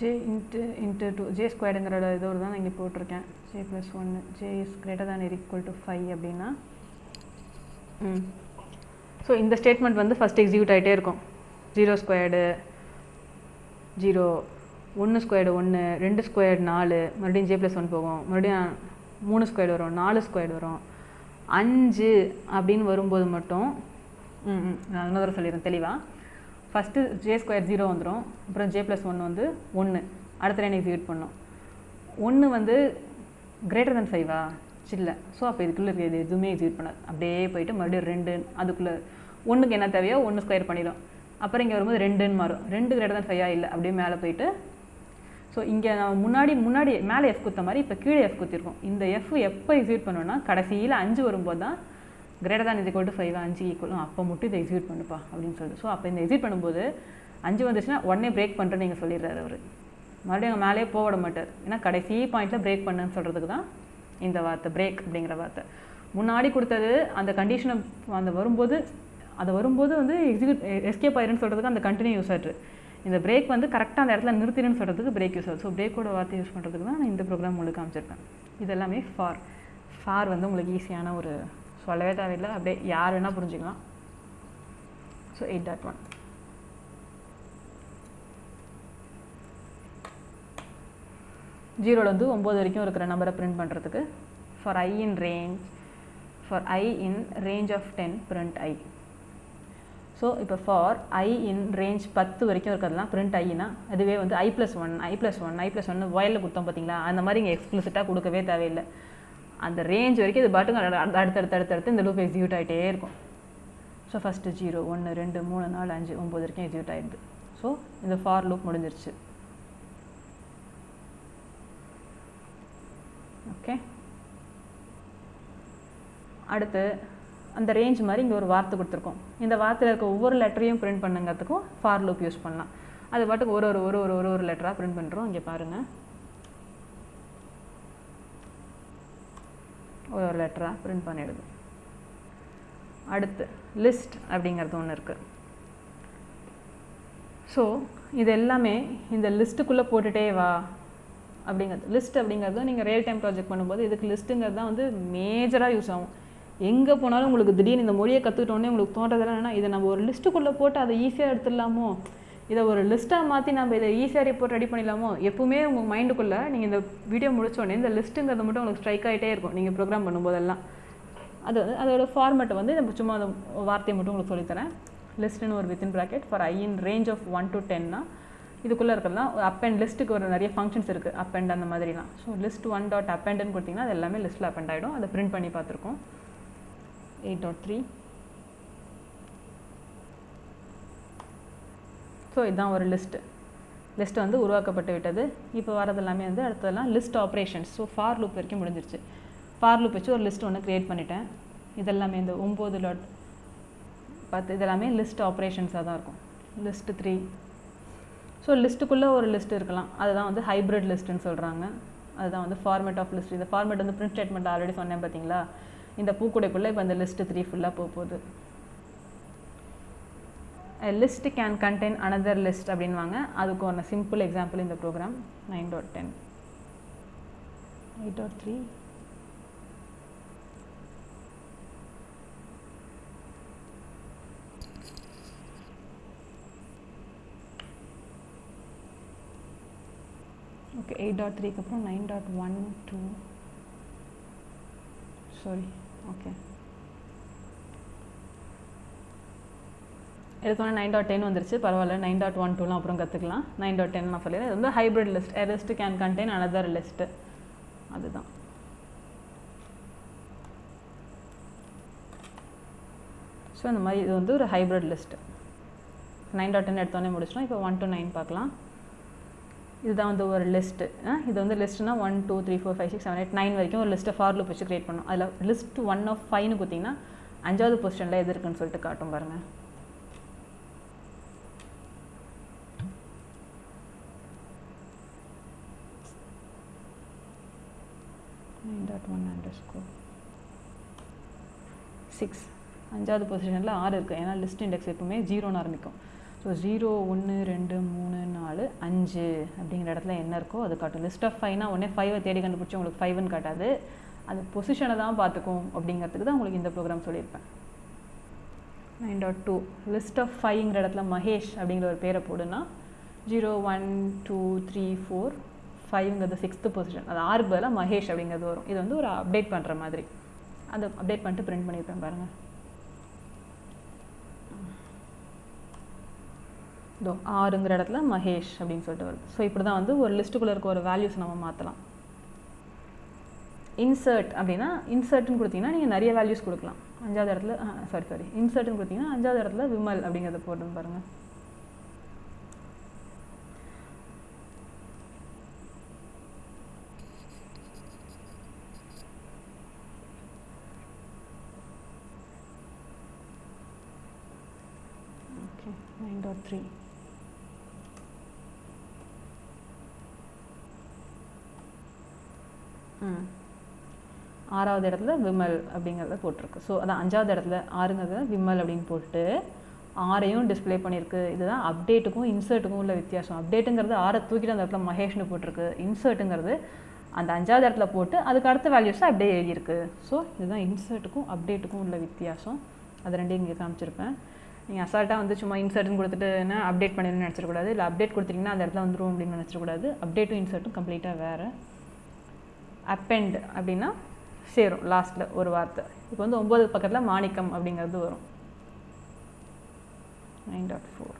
j into into two j ஸ்கொயர்டுங்கிற இதோடு தான் நான் இங்கே போட்டிருக்கேன். ஜே ப்ளஸ் ஒன்று j is greater than equal to five அப்படின்னா ம். ஸோ இந்த ஸ்டேட்மெண்ட் வந்து ஃபஸ்ட் எக்ஸிக்யூட் ஆகிட்டே இருக்கும். ஜீரோ ஸ்கொயர்டு ஜீரோ ஒன்று ஸ்கொயர்டு ஒன்று ரெண்டு ஸ்கொயர்டு நாலு மறுபடியும் ஜே ப்ளஸ் ஒன் போகும். மறுபடியும் மூணு ஸ்கொயர்டு வரும் நாலு ஸ்கொயர்டு வரும். அஞ்சு அப்படின்னு வரும்போது மட்டும் ம் ம் நான் இன்னொரு சொல்லிடுறேன் தெளிவாக ஃபஸ்ட்டு ஜே ஸ்கொயர் ஜீரோ வந்துடும் அப்புறம் ஜே ப்ளஸ் ஒன் வந்து ஒன்று அடுத்த லைன் எக்ஸிக்யூட் பண்ணோம். ஒன்று வந்து கிரேட்டர் தென் ஃபைவா இல்லை. ஸோ அப்போ இதுக்குள்ளே இருக்கிறது எதுவுமே எக்ஸிக்யூட் பண்ணாது. அப்படியே போயிட்டு மறுபடியும் ரெண்டு அதுக்குள்ளே ஒன்றுக்கு என்ன தேவையோ ஒன்று ஸ்கொயர் பண்ணிடும் அப்புறம் இங்கே வரும்போது ரெண்டுன்னு மாறும். ரெண்டு கிரேட்டர் தென் ஃபைவா இல்லை. அப்படியே மேலே போயிட்டு ஸோ இங்கே நான் முன்னாடி முன்னாடி மேலே எஃப் குத்த மாதிரி இப்போ கீழே எஃப் குத்திருக்கோம். இந்த எஃப் எப்போ எக்ஸிக்யூட் பண்ணோன்னா கடைசியில் அஞ்சு வரும்போது தான் கிரேட்டர் தான் இது ஈக்குவல் டு ஃபைவ் அஞ்சு ஈக்குவலும் அப்போ மட்டும் இதை எக்ஸிக்யூட் பண்ணுப்பா அப்படின்னு சொல்லிட்டு. ஸோ அப்போ இந்த எக்ஸிட் பண்ணும்போது அஞ்சு வந்துச்சுன்னா உடனே பிரேக் பண்ணுறேன்னு நீங்கள் சொல்லிடுறாரு அவர். மறுபடியும் அங்கே மேலேயே போக விட மாட்டார். ஏன்னா கடைசி பாயிண்ட்டில் பிரேக் பண்ணுன்னு சொல்கிறதுக்கு தான் இந்த வார்த்தை பிரேக் அப்படிங்கிற வார்த்தை. முன்னாடி கொடுத்தது அந்த கண்டிஷனை அந்த வரும்போது அது வரும்போது வந்து எக்ஸிக்யூட் எஸ்கேப் ஆயிருன்னு சொல்கிறதுக்கு அந்த கண்டினியூ யூஸ் ஆகிட்டு இந்த பிரேக் வந்து கரெக்டாக அந்த இடத்துல நிறுத்திடுன்னு சொல்கிறதுக்கு பிரேக் யூஸ் ஆகுது. ஸோ பிரேக்கோட வார்த்தை யூஸ் பண்ணுறதுக்கு தான் நான் இந்த ப்ரோக்ராம் உங்களுக்கு காமிச்சிருக்கேன். இது எல்லாமே ஃபார் ஃபார் வந்து உங்களுக்கு ஈஸியான ஒரு சொல்லவே தேவையில்லை. அப்படியே யார் வேணால் புரிஞ்சுக்கலாம். ஸோ எயிட் டாட் ஒன் ஜீரோலேருந்து ஒம்பது வரைக்கும் இருக்கிற நம்பரை பிரிண்ட் பண்ணுறதுக்கு for i in range for i in range of ten print i so இப்போ ஃபார் ஐ இன் ரேஞ்ச் பத்து வரைக்கும் இருக்கிறதுலாம் பிரிண்ட் ஐனா அதுவே வந்து i plus one i plus one i plus ஒன்று வயலில் கொடுத்தோம் பார்த்தீங்களா அந்த மாதிரி இங்கே எக்ஸ்பிளிசிட்டாக கொடுக்கவே தேவையில்லை. அந்த ரேஞ்ச் வரைக்கும் இது பாட்டுங்க அடுத்தடுத்து அடுத்தடுத்து இந்த லூப் எக்ஸிக்யூட் ஆகிட்டே இருக்கும். ஸோ ஃபஸ்ட்டு ஜீரோ ஒன்று ரெண்டு மூணு நாலு அஞ்சு ஒம்பது வரைக்கும் எக்ஸிக்யூட் ஆகிடுது ஸோ இந்த ஃபார் லூப் முடிஞ்சிருச்சு. ஓகே அடுத்து அந்த ரேஞ்ச் மாதிரி இங்கே ஒரு வார்த்தை கொடுத்துருக்கோம். இந்த வார்த்தையில் இருக்க ஒவ்வொரு லெட்டரையும் பிரிண்ட் பண்ணுங்கிறதுக்கும் ஃபார் லூப் யூஸ் பண்ணலாம். அது பாட்டுக்கு ஒரு ஒரு ஒரு ஒரு ஒரு ஒரு லெட்டராக பிரிண்ட் பண்ணுறோம் இங்கே பாருங்கள் ஒரு ஒரு லெட்டராக பிரிண்ட் பண்ணிடுது அடுத்து லிஸ்ட் அப்படிங்கிறது ஒன்று இருக்குது ஸோ இது எல்லாமே இந்த லிஸ்ட்டுக்குள்ளே போட்டுகிட்டே வா அப்படிங்கிறது. லிஸ்ட் அப்படிங்கிறது நீங்கள் ரியல் டைம் ப்ராஜெக்ட் பண்ணும்போது இதுக்கு லிஸ்ட்டுங்கிறது தான் வந்து மேஜராக யூஸ் ஆகும். எங்கே போனாலும் உங்களுக்கு திடீர்னு இந்த மொழியை கற்றுக்கிட்டோன்னே உங்களுக்கு தோன்றதெல்லாம் என்னென்னா இதை நம்ம ஒரு லிஸ்ட்டுக்குள்ளே போட்டு அதை ஈஸியாக எடுத்துடலாமோ? இதை ஒரு லிஸ்ட்டாக மாற்றி நம்ம இதை ஈஸியாக ரிப்போர்ட் ரெடி பண்ணிடலாமோ? எப்பவுமே உங்கள் மைண்டுக்குள்ளே நீங்கள் இந்த வீடியோ முடிச்சோடனே இந்த லிஸ்ட்டுங்கிறது மட்டும் உங்களுக்கு ஸ்ட்ரைக் ஆகிட்டே இருக்கும். நீங்கள் ப்ரோக்ராம் பண்ணும்போதெல்லாம். அது வந்து அதோட ஃபார்மேட்டை வந்து நம்ம சும்மா அந்த வார்த்தையை மட்டும் உங்களுக்கு சொல்லித்தரேன் லிஸ்ட்டுன்னு ஒரு within bracket for i in range of one to டென்னா இதுக்குள்ளே இருக்கிறதுலாம் அப் அண்ட் லிஸ்ட்டுக்கு ஒரு நிறைய ஃபங்க்ஷன்ஸ் இருக்குது அப் அண்ட் அந்த மாதிரிலாம். So list one dot up அண்ட்னு கொடுத்தீங்கன்னா அது எல்லாமே லிஸ்ட்டில் அப் அண்ட் ஆகிடும் அதை பிரிண்ட் பண்ணி பார்த்துருக்கோம். எயிட் டாட் த்ரீ ஸோ இதுதான் ஒரு லிஸ்ட்டு லிஸ்ட் வந்து உருவாக்கப்பட்டு விட்டது. இப்போ வரது எல்லாமே வந்து அடுத்ததெல்லாம் list operations so for loop வரைக்கும் முடிஞ்சிருச்சு. ஃபார் லூப் வச்சு ஒரு லிஸ்ட் ஒன்று க்ரியேட் பண்ணிட்டேன். இதெல்லாமே இந்த ஒம்பது லாட் பத்து இதெல்லாமே லிஸ்ட் ஆப்ரேஷன்ஸாக தான் இருக்கும். லிஸ்ட்டு த்ரீ ஸோ லிஸ்ட்டுக்குள்ளே ஒரு லிஸ்ட் இருக்கலாம். அதுதான் வந்து ஹைப்ரிட் லிஸ்ட்டுன்னு சொல்கிறாங்க அதுதான் வந்து ஃபார்மேட் ஆஃப் லிஸ்ட் இந்த ஃபார்மேட் வந்து பிரிண்ட் ஸ்டேட்மெண்ட் ஆல்ரெடி சொன்னேன் பார்த்தீங்களா? இந்த பூக்குடைக்குள்ளே இப்போ இந்த லிஸ்ட்டு த்ரீ ஃபுல்லாக போக போகுது. List can contain another list அப்படின்வாங்க அதுக்கு ஒரு சிம்பிள் எக்ஸாம்பிள் இந்த program nine dot ten eight dot three okay eight dot த்ரீக்கு அப்புறம் nine dot one two sorry okay எடுத்தோன்னே நைன் டாட் டென் வந்துருச்சு. பரவாயில்ல நைன் டாட் ஒன் டூலாம் அப்புறம் கற்றுக்கலாம் நைன் டாட் டென் நான் சொல்லிடுறேன் இது வந்து hybrid list a can contain another list அதுதான். ஸோ இந்த மாதிரி இது வந்து ஒரு hybrid list nine dot ten எடுத்தோடனே முடிச்சிடும் இப்போ ஒன் டு நைன் பார்க்கலாம். இதுதான் வந்து ஒரு லிஸ்ட்டு இது வந்து லிஸ்ட்னா one two three four five six seven eight nine வரைக்கும் ஒரு லிஸ்ட்டை ஃபார் லூப் வச்சு க்ரியேட் பண்ணும் அதில் லிஸ்ட் ஒன் ஆஃப் ஃபைவ்னு கொடுத்தீங்கன்னா அஞ்சாவது பொசிஷனில் எது இருக்குன்னு சொல்லிட்டு காட்டும் பாருங்கள் nine dot one underscore six அஞ்சாவது பொசிஷனில் ஆறு இருக்குது ஏன்னா லிஸ்ட் இண்டெக்ஸ் எப்பவுமே ஜீரோன்னு ஆரம்பிக்கும் ஸோ ஜீரோ ஒன்று ரெண்டு மூணு நாலு அஞ்சு அப்படிங்கிற இடத்துல என்ன இருக்கோ அது காட்டும். லிஸ்ட் ஆஃப் ஃபைவ்னா ஒன்றே ஃபைவை தேடி கண்டுபிடிச்சி உங்களுக்கு ஃபைவ்னு காட்டாது. அந்த பொசிஷனை தான் பார்த்துக்கும் அப்படிங்கிறதுக்கு தான் உங்களுக்கு இந்த ப்ரோக்ராம் சொல்லியிருப்பேன். Nine dot two list of ஃபைவ்ங்கிற இடத்துல மகேஷ் அப்படிங்கிற ஒரு பேரை போடுனா zero one two three four ஃபைவ்ங்கிறது sixth position அது ஆறு பதிலாக மகேஷ் அப்படிங்கிறது வரும். இது வந்து ஒரு அப்டேட் பண்ணுற மாதிரி. அதை அப்டேட் பண்ணிட்டு பிரிண்ட் பண்ணியிருப்பேன் பாருங்கள் இதோ ஆறுங்கிற இடத்துல மகேஷ் அப்படின்னு சொல்லிட்டு வருது. ஸோ இப்படி தான் வந்து ஒரு லிஸ்ட்டுக்குள்ளே இருக்க ஒரு வேல்யூஸ் நம்ம மாற்றலாம் இன்சர்ட் அப்படின்னா இன்சர்ட்னு கொடுத்தீங்கன்னா நீங்கள் நிறைய வேல்யூஸ் கொடுக்கலாம். அஞ்சாவது இடத்துல சாரி சாரி இன்சர்ட்னு கொடுத்தீங்கன்னா அஞ்சாவது இடத்துல விமல் அப்படிங்கிறத போட்டு பாருங்கள் 1.03 ஆறாவது இடத்துல விமல் அப்படிங்கிறத போட்டிருக்கு. ஸோ அதான் அஞ்சாவது இடத்துல ஆறுங்கிறது விமல் அப்படின்னு போட்டு ஆறையும் டிஸ்பிளே பண்ணியிருக்கு. இதுதான் அப்டேட்டுக்கும் இன்சர்ட்டுக்கும் உள்ள வித்தியாசம். அப்டேட்டுங்கிறது ஆறை தூக்கிட்டு அந்த இடத்துல மகேஷ்னு போட்டிருக்கு. இன்சர்ட்டுங்கிறது அந்த அஞ்சாவது இடத்துல போட்டு அதுக்கு அடுத்த வேல்யூஸை அப்படியே எழுதியிருக்கு. ஸோ இதுதான் இன்சர்ட்டுக்கும் அப்டேட்டுக்கும் உள்ள வித்தியாசம். அது ரெண்டையும் இங்கே காமிச்சிருப்பேன். நீங்கள் அசால்ட்டாக வந்து சும்மா இன்சர்ட்னு கொடுத்துட்டுனா அப்டேட் பண்ணிடுன்னு நினச்சிடக்கூடாது. இல்லை அப்டேட் கொடுத்தீங்கன்னா அந்த இடத்துல வந்துடும் அப்படின்னு நினச்சிடக்கூடாது. அப்டேட்டும் இன்சர்ட்டும் கம்ப்ளீட்டாக வேறு. அப்பெண்ட் அப்படின்னா சேரும் லாஸ்ட்டில் ஒரு வார்த்தை. இப்போ வந்து ஒம்பது பக்கத்தில் மாணிக்கம் அப்படிங்கிறது வரும். நைன் டாட் ஃபோர்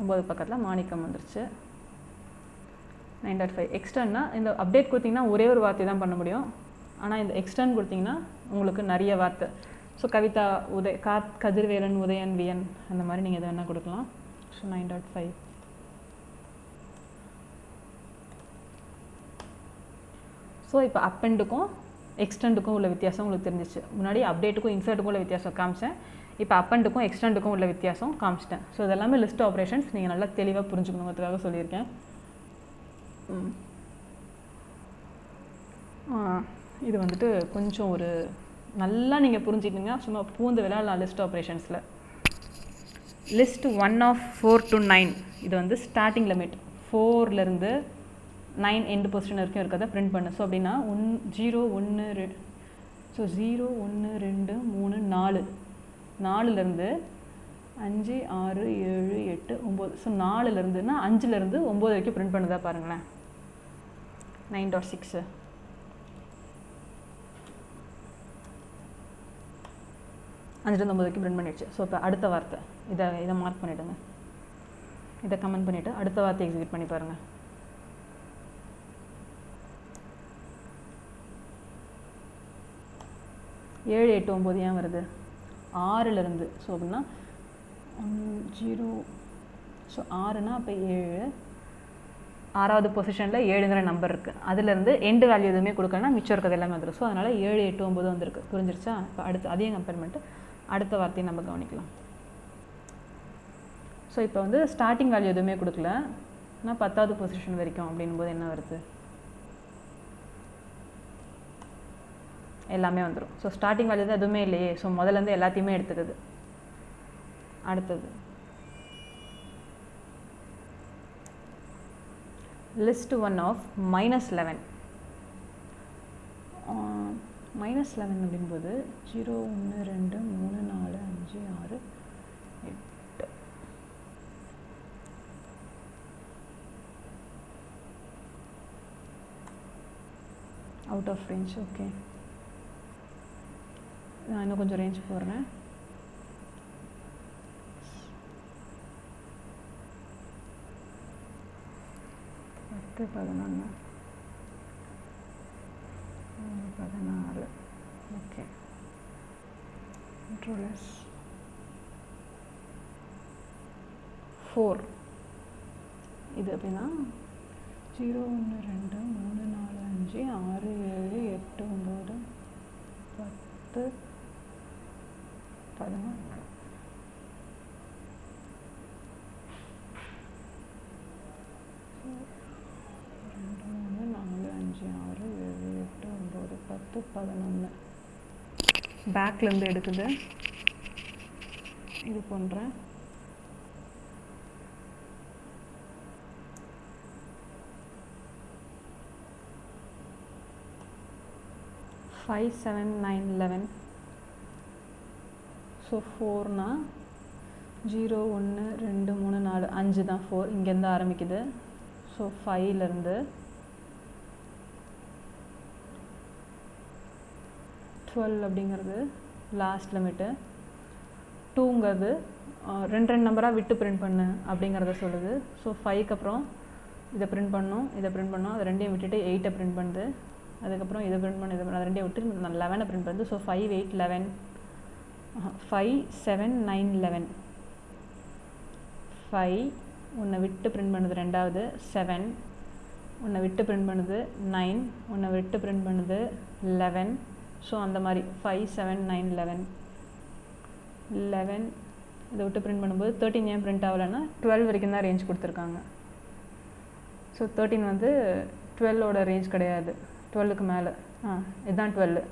ஒம்பது பக்கத்தில் மாணிக்கம் வந்துருச்சு. நைன் டாட் ஃபைவ் எக்ஸ்டர்னா இந்த அப்டேட் கொடுத்தீங்கன்னா ஒரே ஒரு வார்த்தை தான் பண்ண முடியும். ஆனால் இந்த எக்ஸ்டர்ன் கொடுத்தீங்கன்னா உங்களுக்கு நிறைய வார்த்தை. ஸோ கவிதா உதய் காத் கதிர்வேலன் உதயன் வியன் அந்த மாதிரி நீங்கள் எது வேணால் கொடுக்கலாம். So nine dot five so இப்போ அப்பெண்டுக்கும் எக்ஸ்டெண்டுக்கும் உள்ள வித்தியாசம் உங்களுக்கு தெரிஞ்சிச்சு. முன்னாடி அப்டேட்டுக்கும் இன்சர்ட்டுக்கும் உள்ள வித்தியாசம் காமிச்சேன். இப்போ அப்பெண்டுக்கும் எக்ஸ்டெண்டுக்கும் உள்ள வித்தியாசம் காமிச்சிட்டேன். ஸோ இதெல்லாமே லிஸ்ட் ஆப்ரேஷன்ஸ் நீங்கள் நல்லா தெளிவாக புரிஞ்சுக்கணுங்கிறதுக்காக சொல்லியிருக்கேன். ம். இது வந்துட்டு கொஞ்சம் ஒரு நல்லா நீங்கள் புரிஞ்சுக்கிட்டீங்கன்னா சும்மா பூந்து விளையாடலாம் list ஆப்ரேஷன்ஸில் list one of four to nine இது வந்து ஸ்டார்டிங் லிமிட் ஃபோர்லேருந்து நைன் எண்டு பொசிஷன் வரைக்கும் இருக்கிறத பிரிண்ட் பண்ணு. ஸோ அப்படின்னா ஒன் ஜீரோ ஒன்று ரெ ஸோ ஜீரோ ஒன்று ரெண்டு மூணு நாலு. நாலுலேருந்து அஞ்சு ஆறு ஏழு எட்டு ஒம்பது. ஸோ நாலுலேருந்துன்னா அஞ்சுலேருந்து ஒம்பது வரைக்கும் பிரிண்ட் பண்ணுதா பாருங்களேன். நைன் டாட் சிக்ஸு அஞ்சுலேருந்து ஒம்பது வரைக்கும் பிரிண்ட் பண்ணிடுச்சு. ஸோ இப்போ அடுத்த வார்த்தை. இதை இதை மார்க் பண்ணிவிடுங்க இதை கமெண்ட் பண்ணிவிட்டு அடுத்த வார்த்தை எக்ஸிக்யூட் பண்ணி பாருங்கள் ஏழு எட்டு ஒம்பது ஏன் வருது? ஆறுலேருந்து. ஸோ அப்படின்னா ஜீரோ ஸோ ஆறுனா அப்போ ஏழு. ஆறாவது பொசிஷனில் ஏழுங்கிற நம்பர் இருக்குது அதுலேருந்து எண்டு வேல்யூ எதுவுமே கொடுக்கலன்னா மிச்சம் இருக்கிறது எல்லாமே வந்துடும் ஸோ அதனால் ஏழு எட்டு ஒம்பது வந்திருக்கு. புரிஞ்சிருச்சா? இப்போ அடுத்து அதையும் கம்பேர் பண்ணிட்டு அடுத்த வார்த்தையை நம்ம கவனிக்கலாம். ஸோ இப்போ வந்து ஸ்டார்டிங் வேல்யூ எதுவுமே கொடுக்கல. ஆனால் பத்தாவது பொசிஷன் வரைக்கும் அப்படின்னும் போது என்ன வருது? எல்லாமே வந்துடும் ஸோ ஸ்டார்டிங் வேல்யூ தான் எதுவுமே இல்லையே. ஸோ முதலேருந்து எல்லாத்தையுமே எடுத்துக்குது. அடுத்தது. List one of minus eleven minus eleven அப்படின்போது ஜீரோ ஒன்று ரெண்டு மூணு நாலு அஞ்சு ஆறு எட்டு. அவுட் ஆஃப் ரேஞ்ச் ஓகே நான் இன்னும் கொஞ்சம் ரேஞ்ச் போடுறேன். பத்து பதினொன்று பதினாறு. ஓகே கண்ட்ரோலஸ் ஃபோர் இது அப்படின்னா ஜீரோ ஒன்று ரெண்டு மூணு நாலு அஞ்சு ஆறு ஏழு எட்டு ஒம்பது பத்து பதினொன்று ரெண்டு மூணு நாலு அஞ்சு ஆறு ஏழு எட்டு ஒம்பது பத்து பதினொன்று பேக்லேருந்து எடுக்குது. இது பண்ணுறேன் five seven nine eleven so ஃபோர்னா zero ஒன்று ரெண்டு மூணு நாலு அஞ்சு தான் ஃபோர் இங்கேருந்து ஆரம்பிக்குது. ஸோ ஃபைவ்லேருந்து டுவெல் அப்படிங்கிறது லாஸ்ட் லிமிட்டு டூங்கிறது ரெண்டு ரெண்டு நம்பராக விட்டு பிரிண்ட் பண்ணு அப்படிங்கிறத சொல்லுது. ஸோ ஃபைவ்க்கு அப்புறம் இதை பிரிண்ட் பண்ணணும் இதை பிரிண்ட் பண்ணோம் அதை ரெண்டையும் விட்டுட்டு எயிட்டை பிரிண்ட் பண்ணுது. அதுக்கப்புறம் இதை பிரிண்ட் பண்ண இதை பண்ண அதை ரெண்டையும் விட்டு லெவனை பிரிண்ட் பண்ணுது. So five eight eleven five seven nine eleven five உன்னை விட்டு பிரிண்ட் பண்ணுது ரெண்டாவது செவன் உன்னை விட்டு பிரிண்ட் பண்ணுது நைன் உன்னை விட்டு பிரிண்ட் பண்ணுது லெவன் ஸோ அந்த மாதிரி five seven nine eleven eleven இதை விட்டு பிரிண்ட் பண்ணும்போது தேர்ட்டின் ஏன் பிரிண்ட் ஆகலைன்னா டுவெல் வரைக்கும் தான் ரேஞ்ச் கொடுத்துருக்காங்க. ஸோ தேர்ட்டின் வந்து டுவெல்லோட ரேஞ்ச் கிடையாது. டுவெல்லுக்கு மேலே. ஆ இதுதான் டுவெல்லு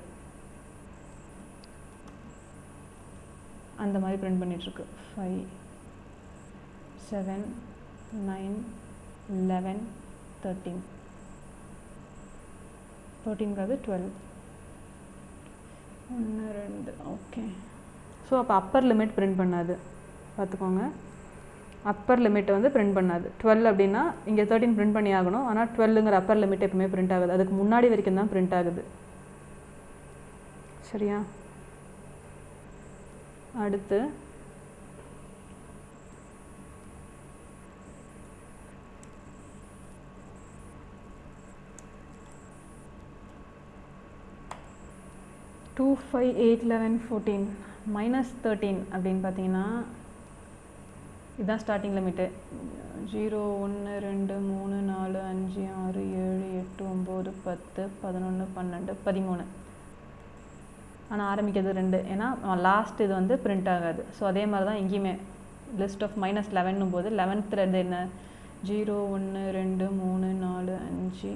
அந்த மாதிரி print பண்ணிகிட்ருக்கு five seven nine eleven thirteen தேர்ட்டீன்காவது twelve ஒன்று ரெண்டு. ஓகே ஸோ அப்போ அப்பர் லிமிட் பிரிண்ட் பண்ணாது. பார்த்துக்கோங்க. அப்பர் லிமிட் வந்து பிரிண்ட் பண்ணாது. டுவெல் அப்படின்னா இங்கே தேர்ட்டின் பிரிண்ட் பண்ணி ஆகணும். ஆனால் டுவெல்லுங்கிற அப்பர் லிமிட் எப்பவுமே பிரிண்ட் ஆகுது. அதுக்கு முன்னாடி வரைக்கும் தான் பிரிண்ட் ஆகுது. சரியா? அடுத்து two five eight eleven fourteen minus thirteen அப்படின்னு பார்த்தீங்கன்னா இதுதான் ஸ்டார்டிங் லிமிட்டு ஜீரோ ஒன்று ரெண்டு மூணு நாலு அஞ்சு ஆறு ஏழு எட்டு ஒம்பது பத்து பதினொன்று பன்னெண்டு பதிமூணு. ஆனால் ஆரம்பிக்கிறது ரெண்டு. ஏன்னா லாஸ்ட் இது வந்து பிரிண்ட் ஆகாது. ஸோ அதே மாதிரி தான் எங்கேயுமே லிஸ்ட் ஆஃப் மைனஸ் லெவன்னும் போது லெவன்த்தில் இருந்து என்ன? ஜீரோ ஒன்று ரெண்டு மூணு நாலு அஞ்சு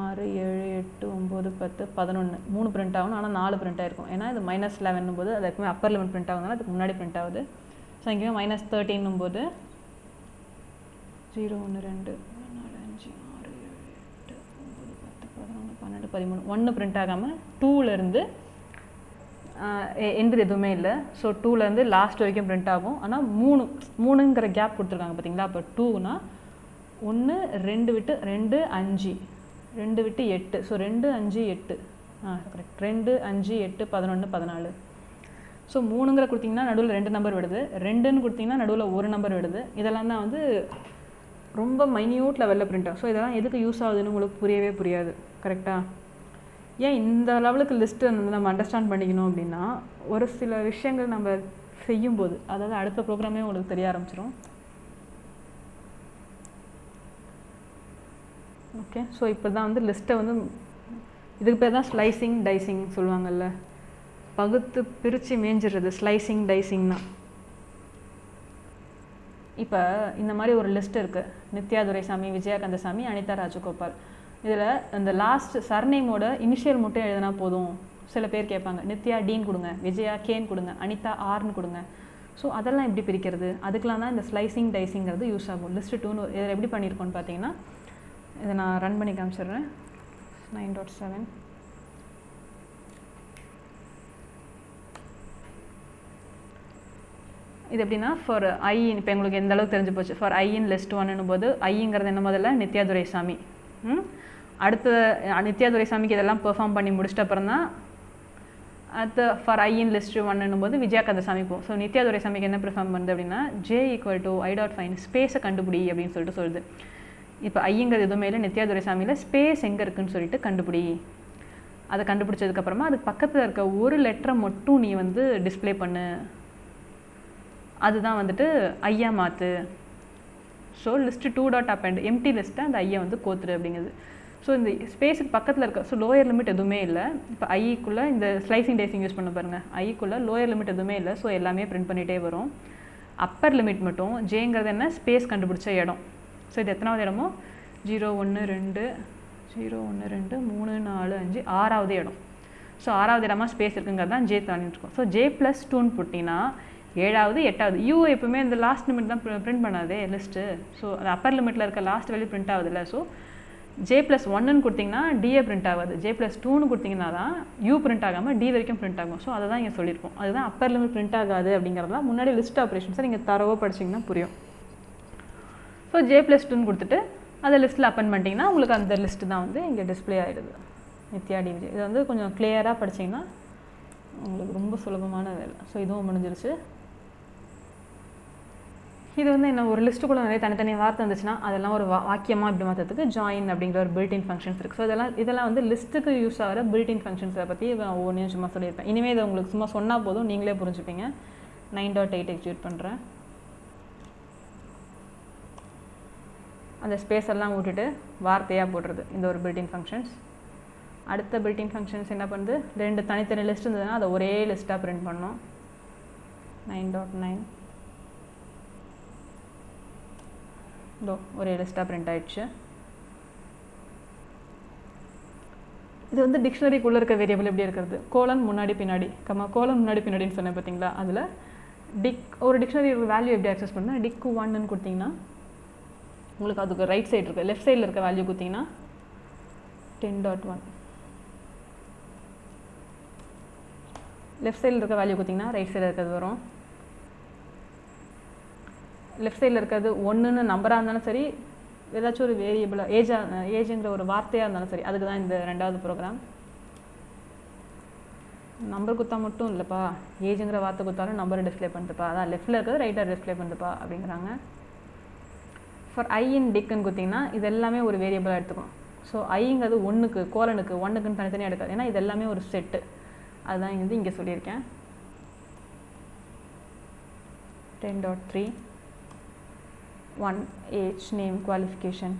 ஆறு ஏழு எட்டு ஒம்பது பத்து பதினொன்று மூணு பிரிண்ட் ஆகணும். ஆனால் நாலு பிரிண்ட் ஆகிருக்கும் ஏன்னா இது மைனஸ் லெவன் போது அது எப்பவுமே அப்பர் லெவன் பிரிண்ட் ஆகுதுனால அதுக்கு முன்னாடி பிரிண்ட் ஆகுது. ஸோ இங்கேயும் மைனஸ் தேர்ட்டின்னும் போது ஜீரோ ஒன்று ரெண்டு நாலு அஞ்சு ஆறு ஏழு எட்டு ஒம்பது பத்து பதினொன்று பன்னெண்டு பதிமூணு. ஒன்று பிரிண்ட் ஆகாமல் டூலேருந்து எண்டு எதுவுமே இல்லை. ஸோ டூலேருந்து லாஸ்ட் வரைக்கும் பிரிண்ட் ஆகும். ஆனால் மூணு மூணுங்கிற கேப் கொடுத்துருக்காங்க பார்த்தீங்களா அப்போ டூனா ஒன்று ரெண்டு விட்டு ரெண்டு அஞ்சு. ரெண்டு விட்டு எட்டு. ஸோ ரெண்டு அஞ்சு எட்டு. ஆ கரெக்ட் ரெண்டு அஞ்சு எட்டு பதினொன்று பதினாலு. ஸோ மூணுங்கிற கொடுத்தீங்கன்னா நடுவில் ரெண்டு நம்பர் விடுது. ரெண்டுன்னு கொடுத்தீங்கன்னா நடுவில் ஒரு நம்பர் விடுது. இதெல்லாம் தான் வந்து ரொம்ப மைன்யூட் லெவலில் பிரிண்ட் ஆகும். ஸோ இதெல்லாம் எதுக்கு யூஸ் ஆகுதுன்னு உங்களுக்கு புரியவே புரியாது. கரெக்டாக ஏன் இந்த லெவலுக்கு லிஸ்ட்டு வந்து நம்ம அண்டர்ஸ்டாண்ட் பண்ணிக்கணும் அப்படின்னா ஒரு சில விஷயங்கள் நம்ம செய்யும்போது அதாவது அடுத்த ப்ரோக்ராமே உங்களுக்கு தெரிய ஆரம்பிச்சிடும் ஓகே ஸோ இப்போ தான் வந்து லிஸ்ட்டை வந்து இதுக்கு பேர் தான் ஸ்லைசிங் டைசிங் சொல்லுவாங்கல்ல. பகுத்து பிரித்து மேஞ்சிடுறது ஸ்லைசிங் டைசிங்னா இப்போ இந்த மாதிரி ஒரு லிஸ்ட் இருக்குது நித்யா துரைசாமி விஜயா கந்தசாமி அனிதா ராஜகோபால். இதில் இந்த லாஸ்ட் சர்நேமோட இனிஷியல் மட்டும் எழுதினா போதும். சில பேர் கேட்பாங்க நித்யா டீன் கொடுங்க விஜயா கேன் கொடுங்க அனிதா ஆர்னு கொடுங்க. ஸோ அதெல்லாம் எப்படி பிரிக்கிறது? அதுக்கெலாம் தான் இந்த ஸ்லைசிங் டைசிங்கிறது யூஸ் ஆகும். லிஸ்ட் டூன்னு இதில் எப்படி பண்ணியிருக்கோன்னு பார்த்தீங்கன்னா இதை நான் ரன் பண்ணி காமிச்சிடுறேன். நைன் டாட் செவன் இது எப்படின்னா ஃபார் ஐ இப்போ எங்களுக்கு எந்த அளவுக்கு தெரிஞ்சு போச்சு? ஃபார் ஐ இன் லெஸ்ட் ஒன்னும் போது ஐங்கிறது என்ன முதல்ல நித்யா துரைசாமி அடுத்த நித்யாதுரை சாமிக்கு இதெல்லாம் பெர்ஃபார்ம் பண்ணி முடிச்சிட்ட அப்புறம் தான் அடுத்த ஃபார் ஐ இன் லிஸ்ட் ஒன்னும் போது விஜயா கதை போகும் ஸோ நித்யா துரைசாமிக்கு என்ன பெர்ஃபார்ம் பண்ணுது அப்படின்னா J equal to I dot find ஸ்பேஸை கண்டுபிடி அப்படின்னு சொல்லிட்டு சொல்லுது. இப்போ ஐங்கிறது எதுவுமே இல்லை நித்யா துரைசாமியில் ஸ்பேஸ் எங்கே இருக்குன்னு சொல்லிட்டு கண்டுபிடி. அதை கண்டுபிடிச்சதுக்கப்புறமா அதுக்கு பக்கத்தில் இருக்க ஒரு லெட்டரை மட்டும் நீ வந்து டிஸ்ப்ளே பண்ணு. அதுதான் வந்துட்டு ஐயா மாற்று so list two dot append empty லிஸ்ட்டை அந்த ஐயா வந்து கோத்துரு அப்படிங்கிறது ஸோ இந்த ஸ்பேஸுக்கு பக்கத்தில் இருக்க ஸோ லோயர் லிமிட் எதுவுமே இல்லை. இப்போ ஐக்குள்ளே இந்த ஸ்லைசிங் டேசிங் யூஸ் பண்ண பாருங்கள் ஐக்குள்ளே லோயர் லிமிட் எதுவுமே இல்லை. ஸோ எல்லாமே பிரிண்ட் பண்ணிகிட்டே வரும். அப்பர் லிமிட் மட்டும் ஜேங்கிறது என்ன? ஸ்பேஸ் கண்டுபிடிச்ச இடம். ஸோ இது எத்தனாவது இடமோ? ஜீரோ ஒன்று ரெண்டு ஜீரோ ஒன்று ரெண்டு மூணு நாலு அஞ்சு ஆறாவது இடம். ஸோ ஆறாவது இடமா ஸ்பேஸ் இருக்குங்கிறது தான் ஜே தாண்டிட்டுருக்கோம் ஸோ ஜே ப்ளஸ் டூன்னு போட்டிங்கன்னா ஏழாவது எட்டாவது யூ எப்பவுமே இந்த லாஸ்ட் லிமிட் தான் பிரிண்ட் பண்ணாதே லிஸ்ட்டு ஸோ அந்த அப்பர் லிமிட்டில் இருக்க லாஸ்ட் வேல்யூ பிரிண்ட் ஆகுதுல்ல. ஸோ ஜே ப்ளஸ் ஒன்னுன்னு கொடுத்தீங்கன்னா டிஏ பிரிண்ட் ஆகாது. ஜே ப்ளஸ் டூன்னு கொடுத்தீங்கன்னா தான் யூ பிரிண்ட் ஆகாமல் டி வரைக்கும் பிரிண்ட் ஆகும். ஸோ அதை தான் இங்கே சொல்லியிருக்கோம். அதுதான் அப்பர் லிமிட் பிரிண்ட் ஆகாது அப்படிங்கிறதுலாம் முன்னாடி லிஸ்ட் ஆப்ரேஷன்ஸை நீங்கள் தரவோ படிச்சிங்கன்னா புரியும். ஸோ ஜே ப்ளஸ் டூன்னு கொடுத்துட்டு அதை லிஸ்ட்டில் அப்பன் பண்ணிட்டீங்கன்னா உங்களுக்கு அந்த லிஸ்ட்டு தான் வந்து இங்கே டிஸ்ப்ளே ஆகிடுது நித்யா டி விஜய் இது வந்து கொஞ்சம் கிளியராக படிச்சீங்கன்னா உங்களுக்கு ரொம்ப சுலபமான வேலை. ஸோ இதுவும் முடிஞ்சிருச்சு. இது வந்து என்ன ஒரு லிஸ்ட்டுக்குள்ளே நிறைய தனித்தனி வார்த்தை வந்துச்சுன்னா அதெல்லாம் ஒரு வாக்கியமாக இப்படி மாற்றத்துக்கு ஜாயின் அப்படிங்கிற ஒரு பில்டின் ஃபங்க்ஷன்ஸ் இருக்குது ஸோ இதெல்லாம் இதெல்லாம் வந்து லிஸ்ட்டுக்கு யூஸ் ஆகிற பில்டின் ஃபங்க்ஷன்ஸை பற்றி நான் ஒவ்வொன்றையும் சும்மா சொல்லியிருப்பேன். இனிமேல் இதை உங்களுக்கு சும்மா சொன்னால் போதும் நீங்களே புரிஞ்சுப்பீங்க. நைன் டாட் எயிட் எக்ஸிக்யூட் பண்ணுறேன் அந்த ஸ்பேஸ் எல்லாம் விட்டுட்டு வார்த்தையாக போடுறது இந்த ஒரு பில்டிங் ஃபங்க்ஷன்ஸ் அடுத்த பில்டிங் ஃபங்க்ஷன்ஸ் என்ன பண்ணுது? ரெண்டு தனித்தனி லிஸ்ட் இருந்ததுன்னா அதை ஒரே லிஸ்ட்டாக பிரிண்ட் பண்ணோம் நைன் டாட் நைன் இதோ ஒரே லிஸ்ட்டாக பிரிண்ட் ஆயிடுச்சு. இது வந்து டிக்ஷனரிக்குள்ளே இருக்க வேரியபிள் எப்படி இருக்கிறது? கோலன் முன்னாடி பின்னாடி கம்மா கோலன் முன்னாடி பின்னாடின்னு சொன்னேன் பார்த்தீங்களா அதில் டிக் ஒரு டிக்ஷனரி வேல்யூ எப்படி அக்சஸ் பண்ணால் டிக்கு ஒன்னு கொடுத்தீங்கன்னா உங்களுக்கு அதுக்கு ரைட் சைடு இருக்குது லெஃப்ட் சைடில் இருக்க வேல்யூ கொடுத்தீங்கன்னா டென் டாட் ஒன் லெஃப்ட் சைடில் இருக்க வேல்யூ கொடுத்தீங்கன்னா ரைட் சைடில் இருக்கிறது வரும். லெஃப்ட் சைடில் இருக்கிறது ஒன்றுன்னு நம்பராக இருந்தாலும் சரி ஏதாச்சும் ஒரு வேரியபிளாக ஏஜாக ஏஜுங்கிற ஒரு வார்த்தையாக இருந்தாலும் சரி அதுக்கு தான் இந்த ரெண்டாவது ப்ரோக்ராம் நம்பர் குத்தா மட்டும் இல்லைப்பா. ஏஜுங்கிற வார்த்தை கொடுத்தாலும் நம்பரை டிஸ்ப்ளே பண்ணுதுப்பா. அதான் லெஃப்ட்டில் இருக்கிறது ரைட்டாக டிஸ்ப்ளே பண்ணுதுப்பா அப்படிங்கிறாங்க. ஃபார் ஐ இன் டிக்குன்னு கொடுத்தீங்கன்னா இது எல்லாமே ஒரு வேரியபிளாக எடுத்துக்கும் ஸோ ஐங்கிறது ஒன்றுக்கு கோலனுக்கு ஒன்றுக்குன்னு தனித்தனியாக எடுக்காது. ஏன்னா இது எல்லாமே ஒரு செட்டு அதுதான் வந்து இங்கே சொல்லியிருக்கேன். Ten dot three one age name qualification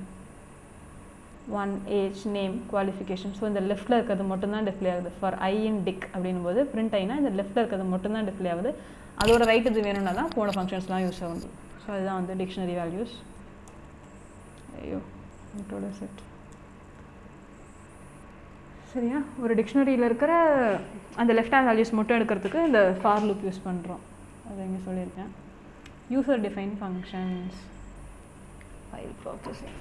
one age name qualification so இந்த லெஃப்ட்டில் இருக்கிறது மட்டும்தான் டிஸ்பிளே ஆகுது. ஃபார் ஐ இன் டிக் அப்படின்னும் போது பிரிண்ட் ஆகினா இந்த லெஃப்ட்டில் இருக்கிறது மட்டும்தான் டிஸ்பிளே ஆகுது. அதோட ரைட் இது வேணும்னா தான் போன ஃபங்க்ஷன்ஸ்லாம் யூஸ் ஆகுது ஸோ அதுதான் வந்து டிக்ஷனரி வேல்யூஸ் ஐயோ இதோட செட் சரியா? ஒரு டிக்ஷனரியில் இருக்கிற அந்த லெஃப்ட் ஹேண்ட் வேல்யூஸ் மட்டும் எடுக்கிறதுக்கு இந்த ஃபார் லூப் யூஸ் பண்ணுறோம் அதை இங்கே சொல்லியிருக்கேன். User define functions file processing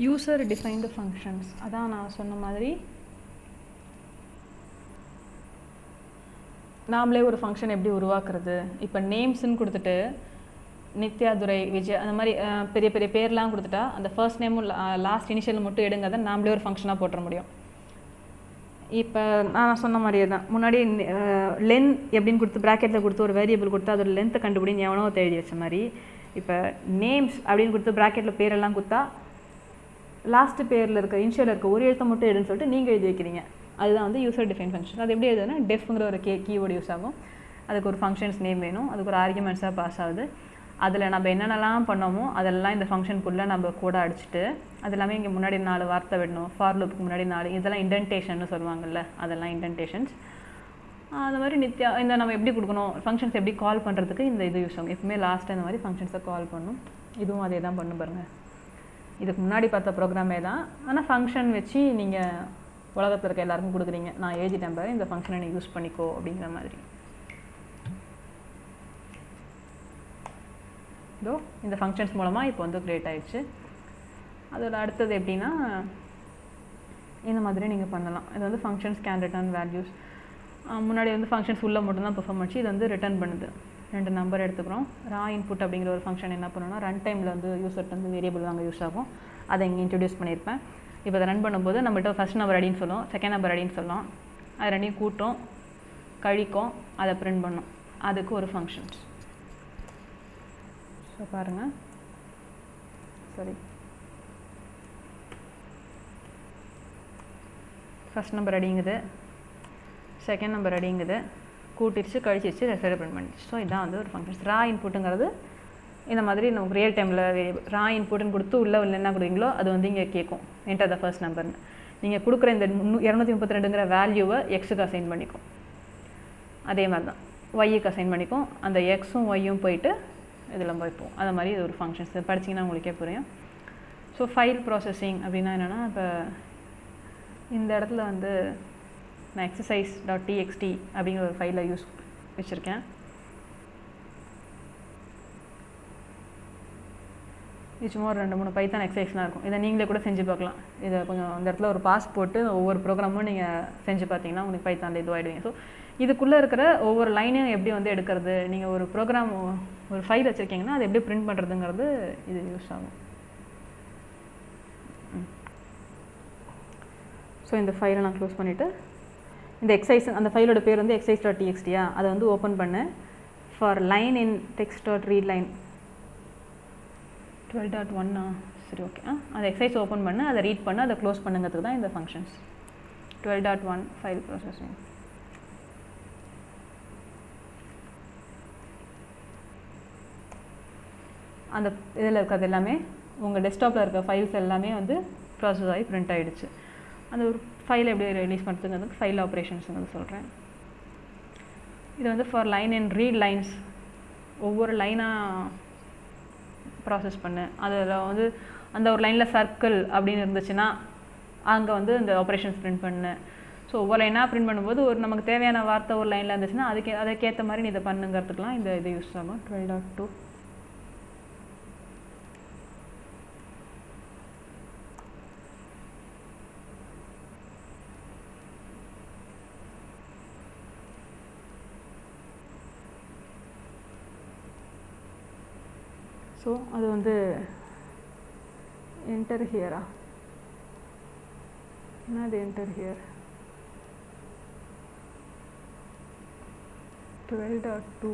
user defined functions அதான் நான் சொன்ன மாதிரி நாமளே ஒரு ஃபங்க்ஷன் எப்படி உருவாக்குறது? இப்போ நேம்ஸ்ன்னு கொடுத்துட்டு நித்யா துரை விஜய் அந்த மாதிரி பெரிய பெரிய பேர்லாம் கொடுத்துட்டா அந்த ஃபர்ஸ்ட் நேமும் லாஸ்ட் இனிஷியல் மட்டும் எடுங்க அதை நாமளே ஒரு ஃபங்க்ஷனாக போட்டுற முடியும். இப்போ நான் சொன்ன மாதிரியே தான். முன்னாடி லென் எப்படின்னு கொடுத்து ப்ராக்கெட்டில் கொடுத்து ஒரு வேரியபிள் கொடுத்து அதோட லென்த்தை கண்டுபிடின்னு எவனோ தேடி வச்ச மாதிரி. இப்போ நேம்ஸ் அப்படின்னு கொடுத்து ப்ராக்கெட்டில் பேரெல்லாம் கொடுத்தா லாஸ்ட்டு பேரில் இருக்க இனிஷியலில் இருக்க ஒரு எழுத்தை மட்டும் எடுன்னு சொல்லிட்டு நீங்கள் எழுதி வைக்கிறீங்க. அதுதான் வந்து யூசர் டிஃபைன் ஃபங்க்ஷன் அது எப்படி எழுதுனா டெஃப்ங்கிற ஒரு கே கீவேர்டு யூஸ் ஆகும். அதுக்கு ஒரு ஃபங்க்ஷன்ஸ் நேம் வேணும். அதுக்கு ஒரு ஆர்குமெண்ட்ஸாக பாஸ் ஆகுது. அதில் நம்ம என்னென்னலாம் பண்ணோமோ அதெல்லாம் இந்த ஃபங்க்ஷனுக்குள்ளே நம்ம கூட அடிச்சுட்டு அது எல்லாமே இங்கே முன்னாடி நாலு வார்த்தை விடணும். ஃபார் லூப்புக்கு முன்னாடி நாலு இதெல்லாம் இண்டென்டேஷன் சொல்லுவாங்கள்ல அதெல்லாம் இண்டென்டேஷன்ஸ் அந்த மாதிரி நித்யா இந்த நம்ம எப்படி கொடுக்கணும் ஃபங்க்ஷன்ஸ் எப்படி கால் பண்ணுறதுக்கு இந்த இது யூஸ் ஆகும். எப்பவுமே லாஸ்ட்டு இந்த மாதிரி ஃபங்க்ஷன்ஸை கால் பண்ணும். இதுவும் அதே தான் பண்ணும் பாருங்கள் இதுக்கு முன்னாடி பார்த்த ப்ரோக்ராமே தான் ஆனால் ஃபங்க்ஷன் வச்சு நீங்கள் உலகத்தில் இருக்க எல்லாருக்கும் கொடுக்குறீங்க. நான் எழுதிட்டேன் பாரு இந்த ஃபங்க்ஷனை நீ யூஸ் பண்ணிக்கோ அப்படிங்கிற மாதிரி. இதோ இந்த ஃபங்க்ஷன்ஸ் மூலமாக இப்போ வந்து க்ரியேட் ஆகிடுச்சு அதோட அடுத்தது எப்படின்னா இந்த மாதிரி நீங்கள் பண்ணலாம். இது வந்து ஃபங்க்ஷன்ஸ் கேன் ரிட்டர்ன் வேல்யூஸ் முன்னாடி வந்து ஃபங்க்ஷன்ஸ் உள்ளே மட்டும்தான் பெர்ஃபார்ம் ஆச்சு இது வந்து ரிட்டர்ன் பண்ணுது. ரெண்டு நம்பர் எடுத்துக்கிறோம். ரா இன்புட் அப்படிங்கிற ஒரு ஃபங்க்ஷன் என்ன பண்ணணும்னா ரன் டைமில் வந்து யூசர்ட்டு வந்து வேரியபிள் வாங்க யூஸ் ஆகும். அதை இங்கே இன்ட்ரடியூஸ் பண்ணியிருப்பேன். இப்போ அதை ரன் பண்ணும்போது நம்மகிட்ட ஃபஸ்ட் நம்பர் அடின்னு சொல்லும் செகண்ட் நம்பர் அடின்னு சொல்லும். அது ரெண்டையும் கூட்டும் கழிக்கும் அதை பிரிண்ட் பண்ணும். அதுக்கு ஒரு ஃபங்க்ஷன் ஸோ பாருங்கள் சரி ஃபஸ்ட் நம்பர் அடிங்குது. செகண்ட் நம்பர் அடிங்குது. கூட்டிடுச்சு கழிச்சிருச்சு ரெஃபர் பிரிண்ட் பண்ணிடுச்சு. ஸோ இதான் வந்து ஒரு ஃபங்க்ஷன்ஸ் ரா இன்புட்டுங்கிறது இந்த மாதிரி நமக்கு ரியல் டைமில் ரா இன்புட்னு கொடுத்து உள்ள உள்ள என்ன கொடுக்குறீங்களோ அது வந்து இங்கே கேட்கும் என்டர் த ஃபர்ஸ்ட் நம்பர்னு நீங்கள் கொடுக்குற இந்த முன்னூ இரநூத்தி முப்பத்தி ரெண்டுங்கிற வேல்யூவை எக்ஸுக்கு அசைன் பண்ணிக்கும். அதே மாதிரி தான் ஒய்யுக்கு அசைன் பண்ணிக்கும். அந்த எக்ஸும் ஒய்யும் போயிட்டு இதில் போய்ப்போம் அந்த மாதிரி இது ஒரு ஃபங்க்ஷன்ஸ் படிச்சிங்கன்னா உங்களுக்கே புரியும். ஸோ ஃபைல் ப்ராசஸிங் அப்படின்னா என்னென்னா இப்போ இந்த இடத்துல வந்து நான் எக்ஸசைஸ் டாட் டிஎக்ஸ்டி அப்படிங்கிற ஒரு ஃபைலை யூஸ் வச்சுருக்கேன். இது சும்மா ஒரு ரெண்டு மூணு பைத்தான் எக்ஸசைஸ்லாம் இருக்கும். இதை நீங்களே கூட செஞ்சு பார்க்கலாம். இதை கொஞ்சம் அந்த இடத்துல ஒரு பாஸ் போட்டு ஒவ்வொரு ப்ரோக்ராமும் நீங்கள் செஞ்சு பார்த்தீங்கன்னா உங்களுக்கு பைத்தானில் இதுவாகிடுவீங்க ஸோ இதுக்குள்ளே இருக்கிற ஒவ்வொரு லைனையும் எப்படி வந்து எடுக்கிறது? நீங்கள் ஒரு ப்ரோக்ராம் ஒரு ஃபைல் வச்சுருக்கீங்கன்னா அதை எப்படி பிரிண்ட் பண்ணுறதுங்கிறது இது யூஸ் ஆகும். ஸோ இந்த ஃபைலை நான் க்ளோஸ் பண்ணிவிட்டு இந்த எக்ஸைஸ் அந்த ஃபைலோட பேர் வந்து எக்ஸைஸ் டாட் டிஎக்ஸ்டியா அதை வந்து ஓப்பன் பண்ணு. For line in text dot read line twelve dot ஒன்னா சரி ஓகே ஆ அந்த எக்ஸசைஸ் ஓப்பன் பண்ணு அதை ரீட் பண்ணு அதை க்ளோஸ் பண்ணுங்கிறதுக்கு தான் இந்த functions twelve dot one file processing அந்த இதில் இருக்கிறது எல்லாமே உங்கள் டெஸ்க்டாப்பில் இருக்க ஃபைல்ஸ் எல்லாமே வந்து ப்ராசஸ் ஆகி பிரிண்ட் ஆகிடுச்சு அந்த ஒரு ஃபைலை எப்படி ரிலீஸ் பண்ணுறதுங்கிறது ஃபைல் ஆப்ரேஷன்ஸுங்கிறது சொல்கிறேன் இது வந்து for line and read lines ஒவ்வொரு லைனாக ப்ராசஸ் பண்ணேன். அதில் வந்து அந்த ஒரு லைனில் சர்க்கிள் அப்படின்னு இருந்துச்சுன்னா அங்கே வந்து இந்த ஆப்ரேஷன்ஸ் பிரிண்ட் பண்ணேன். ஸோ ஒவ்வொரு லைனாக பிரிண்ட் பண்ணும்போது ஒரு நமக்கு தேவையான வார்த்தை ஒரு லைனில் இருந்துச்சுன்னா அதுக்கே அதுக்கேற்ற மாதிரி நீ இதை பண்ணுங்கிறதுக்கெலாம் இந்த இது யூஸ் ஆகும் டுவெல் டாட் டூ ஸோ அது வந்து என்டர் ஹியரா என்னது enter here twelve dot two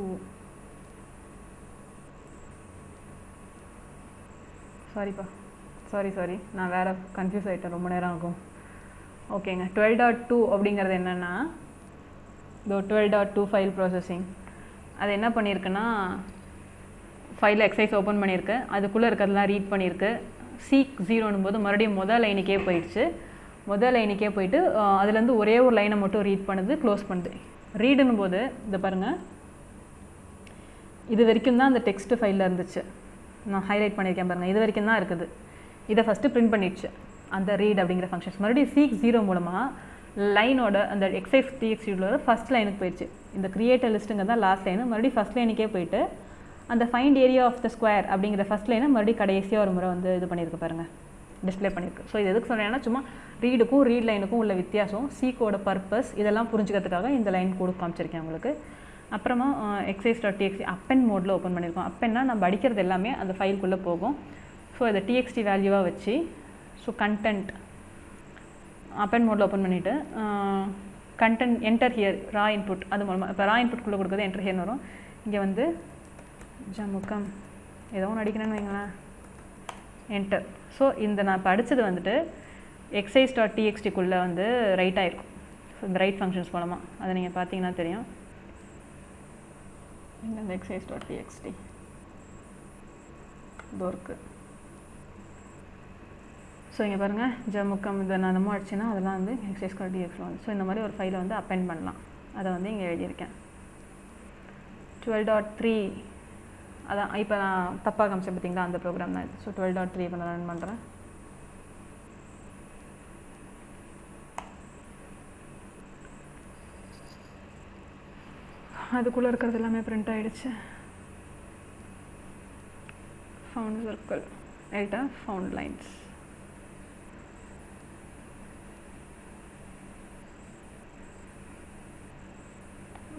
சாரிப்பா சாரி சாரி நான் வேறு கன்ஃபியூஸ் ஆகிட்டேன் ரொம்ப நேரம் ஆகும். ஓகேங்க. டுவெல் டாட் டூ அப்படிங்கிறது என்னென்னா இதோ twelve dot two file processing அது என்ன பண்ணியிருக்குன்னா ஃபைலில் எக்ஸைஸ் ஓப்பன் பண்ணியிருக்கு. அதுக்குள்ளே இருக்கிறதெல்லாம் ரீட் பண்ணியிருக்கு. சீக் ஜீரோனும் போது மறுபடியும் முதல் லைனுக்கே போயிடுச்சு. முதல் லைனுக்கே போயிட்டு அதுலேருந்து ஒரே ஒரு லைனை மட்டும் ரீட் பண்ணுது க்ளோஸ் பண்ணுது. ரீடுன்னு போது இதை பாருங்கள் இது வரைக்கும் தான் அந்த டெக்ஸ்ட் ஃபைலில் இருந்துச்சு. நான் ஹைலைட் பண்ணியிருக்கேன் பாருங்கள் இது வரைக்கும் தான் இருக்குது. இதை ஃபஸ்ட்டு பிரிண்ட் பண்ணிடுச்சு. அந்த ரீட் அப்படிங்கிற ஃபங்க்ஷன்ஸ் மறுபடியும் சீக் ஜீரோ மூலமாக லைனோட அந்த எக்ஸைஸ் டிஎக்ஸியோட ஃபஸ்ட் லைனுக்கு போயிடுச்சு. இந்த கிரியேட்டர் லிஸ்ட்டுங்க தான் லாஸ்ட் லைனு மறுபடியும் ஃபஸ்ட் லைனுக்கே போயிட்டு அந்த find area of the square அப்படிங்கிற ஃபஸ்ட் லைனை மறுபடியும் கடைசியாக ஒரு முறை வந்து இது பண்ணியிருக்கு பாருங்கள் டிஸ்பிளே பண்ணியிருக்கு. ஸோ இது எதுக்கு சொல்கிறேன்னா சும்மா ரீடுக்கும் ரீட் லைனுக்கும் உள்ள வித்தியாசம் சீக்கோட பர்பஸ் இதெல்லாம் புரிஞ்சுக்கிறதுக்காக இந்த லைன் கூட காமிச்சிருக்கேன் உங்களுக்கு. அப்புறமா எக்ஸைஸ் டாட் டிஎக்ஸி அப்பென் மோடில் ஓப்பன் பண்ணியிருக்கோம். அப்பென்னா நம்ம அடிக்கிறது எல்லாமே அந்த ஃபைலுக்குள்ளே போகும். ஸோ இதை டிஎக்ஸ்டி வேல்யூவாக வச்சு ஸோ கண்டென்ட் அப்பென் மோடில் ஓப்பன் பண்ணிவிட்டு content enter here raw input அது மூலமாக இப்போ ரா இன்புட்குள்ளே கொடுக்குறது என்டர் ஹியர்னு வரும். இங்கே வந்து ஜமுக்கம் ஏதோ ஒன்று அடிக்கிறேன்னு வைங்களேன். என்டர் ஸோ இந்த நான் படித்தது வந்துட்டு எக்ஸைஸ் டாட் டிஎக்ஸ்டிக்குள்ளே வந்து ரைட் ஆகிருக்கும் ஸோ இந்த ரைட் ஃபங்க்ஷன்ஸ் மூலமாக அதை நீங்கள் பார்த்தீங்கன்னா தெரியும். இங்கே இந்த எக்ஸைஸ் டாட் டிஎக்ஸ்டி இதோ இருக்குது ஸோ இங்கே பாருங்கள் ஜமுக்கம் இதை நான் நம்ம அடிச்சுன்னா அதெல்லாம் வந்து எக்ஸைஸ் டாட் டிஎக்ஸில் வந்து ஸோ இந்த மாதிரி ஒரு ஃபைலை வந்து அப்பெண்ட் பண்ணலாம். அதை வந்து இங்கே எழுதியிருக்கேன். டுவெல் டாட் த்ரீ அதான் இப்போ நான் தப்பாக காமிச்சேன் பார்த்தீங்களா அந்த ப்ரோக்ராம் தான் ஸோ டுவெல் டாட் த்ரீ இப்போ நான் ரன் பண்ணுறேன் அதுக்குள்ளே இருக்கிறது எல்லாமே பிரிண்ட் ஆகிடுச்சு ஃபவுண்ட் சர்க்கிள் எல்டா ஃபவுண்ட் லைன்ஸ்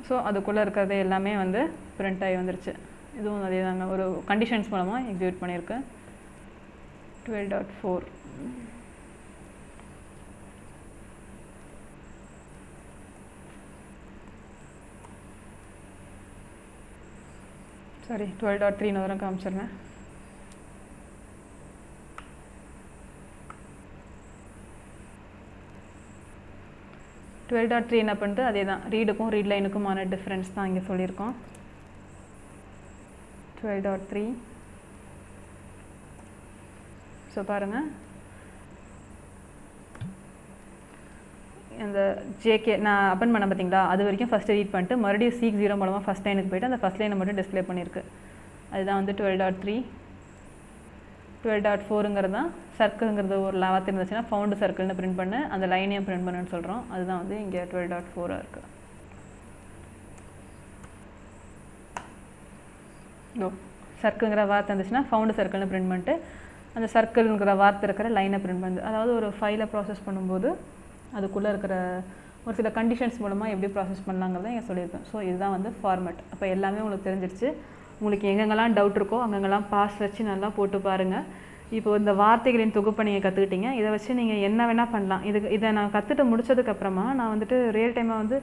ஸோ அதுக்குள்ளே இருக்கிறது எல்லாமே வந்து பிரிண்ட் ஆகி வந்துருச்சு. இதுவும் அதே தாங்க. ஒரு கண்டிஷன்ஸ் மூலமாக எக்ஸிக்யூட் பண்ணியிருக்கேன். Twelve dot four sorry twelve dot த்ரீன்னு வரும் காமிச்சிடுறேன். டுவெல் டாட் த்ரீ என்ன பண்ணுறது அதே தான். ரீடுக்கும் ரீட் லைனுக்குமான டிஃப்ரென்ஸ் தான் இங்கே சொல்லியிருக்கோம். டுவெல் டாட் த்ரீ ஸோ பாருங்கள் அந்த ஜேகே நான் அப்பன் பண்ண பார்த்தீங்களா அது வரைக்கும் ஃபஸ்ட்டு ரீட் பண்ணிட்டு மறுபடியும் சிக்ஸ் ஜீரோ மூலமாக ஃபஸ்ட் லைனுக்கு போயிட்டு அந்த ஃபஸ்ட் லைனை மட்டும் டிஸ்பிளே பண்ணியிருக்கு அதுதான் வந்து twelve dot three twelve dot ஃபோருங்கிறது தான் சர்க்கிள்ங்கிறது ஒரு லாவாக இருந்துச்சுன்னா ஃபவுண்டு சர்க்கிள்னு பிரிண்ட் பண்ணு அந்த லைனையும் பிரிண்ட் பண்ணுன்னு சொல்கிறோம் அதுதான் வந்து இங்கே டுவெல் டாட் ஃபோராக இருக்குது ஓ சர்க்கிள்ங்கிற வார்த்தை இருந்துச்சுன்னா ஃபவுண்டு சர்க்கிள்னு பிரிண்ட் பண்ணிட்டு அந்த சர்க்கிள்ங்கிற வார்த்தை இருக்கிற லைனை பிரிண்ட் பண்ணுது அதாவது ஒரு ஃபைலை ப்ராசஸ் பண்ணும்போது அதுக்குள்ளே இருக்கிற ஒரு சில கண்டிஷன்ஸ் மூலமாக எப்படி ப்ராசஸ் பண்ணலாங்கிறத இங்கே சொல்லியிருக்கேன். ஸோ இதுதான் வந்து ஃபார்மேட் அப்போ எல்லாமே உங்களுக்கு தெரிஞ்சிருச்சு. உங்களுக்கு எங்கெங்கெல்லாம் டவுட் இருக்கோ அங்கங்கெல்லாம் பாஸ் வச்சு நல்லா போட்டு பாருங்கள் இப்போ இந்த வார்த்தைகளின் தொகுப்பை நீங்கள் கற்றுக்கிட்டீங்க இதை வச்சு நீங்கள் என்ன வேணால் பண்ணலாம். இதுக்கு இதை நான் கற்றுட்டு முடிச்சதுக்கப்புறமா நான் வந்துட்டு ரியல் டைமாக வந்து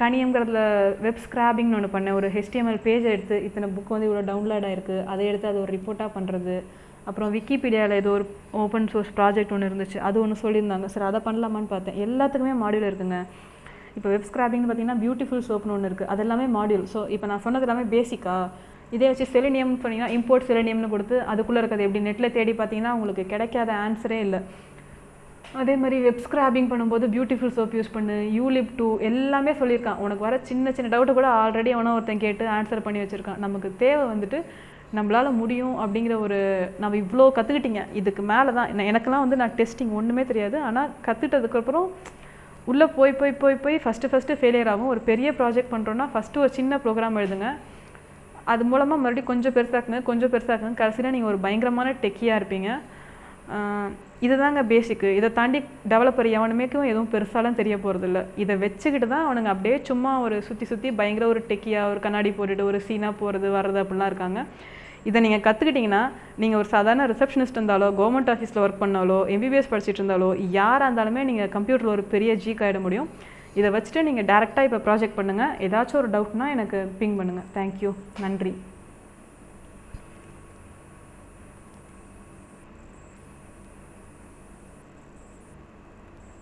கணியங்கிறதுல வெப் ஸ்க்ராபிங்னு ஒன்று பண்ணேன். ஒரு ஹெச்டிஎம்எல் பேஜ் எடுத்து இத்தனை புக் வந்து இவ்வளோ டவுன்லோட் ஆயிருக்கு. அதை எடுத்து அதை ஒரு ரிப்போர்ட்டாக பண்ணுறது அப்புறம் விக்கிபீடியாவில் ஏதோ ஒரு ஓப்பன் சோர்ஸ் ப்ராஜெக்ட் ஒன்று இருந்துச்சு. அது ஒன்று சொல்லியிருந்தாங்க. சார் அதை பண்ணலாமான்னு பார்த்தேன். எல்லாத்துக்குமே மாடியூல் இருக்குங்க. இப்போ வெப் ஸ்க்ராபிங்னு பார்த்தீங்கன்னா பியூட்டிஃபுல் சோப்னு ஒன்று இருக்குது அது எல்லாமே மாடியூல் ஸோ இப்போ நான் சொன்னது எல்லாமே பேசிக்காக இதே வச்சு செலினியம் சொன்னீங்கன்னா இம்போர்ட் செலினியம்னு கொடுத்து அதுக்குள்ளே இருக்கிறது எப்படி? நெட்டில் தேடி பார்த்தீங்கன்னா உங்களுக்கு கிடைக்காத ஆன்சரே இல்லை. அதே மாதிரி வெப் ஸ்க்ராபிங் பண்ணும்போது பியூட்டிஃபுல் சோப் யூஸ் பண்ணு யூலிப் டூ எல்லாமே சொல்லியிருக்கான். உனக்கு வர சின்ன சின்ன டவுட்டு கூட ஆல்ரெடி அவனை ஒருத்தன் கேட்டு ஆன்சர் பண்ணி வச்சுருக்கான். நமக்கு தேவை வந்துட்டு நம்மளால் முடியும் அப்படிங்கிற ஒரு நம்ம இவ்வளோ கற்றுக்கிட்டீங்க இதுக்கு மேலே தான் எனக்கெல்லாம் வந்து நான் டெஸ்டிங் ஒன்றுமே தெரியாது. ஆனால் கற்றுட்டதுக்கப்புறம் உள்ளே போய் போய் போய் போய் ஃபஸ்ட்டு ஃபஸ்ட்டு ஃபெயிலியர் ஆகும். ஒரு பெரிய ப்ராஜெக்ட் பண்ணுறோன்னா ஃபஸ்ட்டு ஒரு சின்ன ப்ரோக்ராம் எழுதுங்க. அது மூலமாக மறுபடியும் கொஞ்சம் பெருசாக்குங்க கொஞ்சம் பெருசாக்குங்க கடைசியில் நீங்கள் ஒரு பயங்கரமான டெக்கியாக இருப்பீங்க. இதுதாங்க பேசிக்கு இதை தாண்டி டெவலப்பர் எவனுமேக்கும் எதுவும் பெருசாலாம் தெரிய போகிறதில்ல இதை வச்சுக்கிட்டு தான் அவனுங்க அப்படியே சும்மா ஒரு சுற்றி சுற்றி பயங்கர ஒரு டெக்கியாக ஒரு கண்ணாடி போட்டுட்டு ஒரு சீனாக போகிறது வர்றது அப்படிலாம் இருக்காங்க. இதை நீங்கள் கற்றுக்கிட்டிங்கன்னா நீங்கள் ஒரு சாதாரண ரிசப்ஷனிஸ்ட் இருந்தாலோ கவர்மெண்ட் ஆஃபீஸில் ஒர்க் பண்ணாலோ எம்பிபிஎஸ் படிச்சுட்டு இருந்தாலோ யாராக இருந்தாலுமே நீங்கள் கம்ப்யூட்டரில் ஒரு பெரிய ஜீக் ஆகிட முடியும். இதை வச்சுட்டு நீங்கள் டேரெக்டாக இப்போ ப்ராஜெக்ட் பண்ணுங்கள் ஏதாச்சும் ஒரு டவுட்னா எனக்கு பிங் பண்ணுங்கள் தேங்க்யூ நன்றி.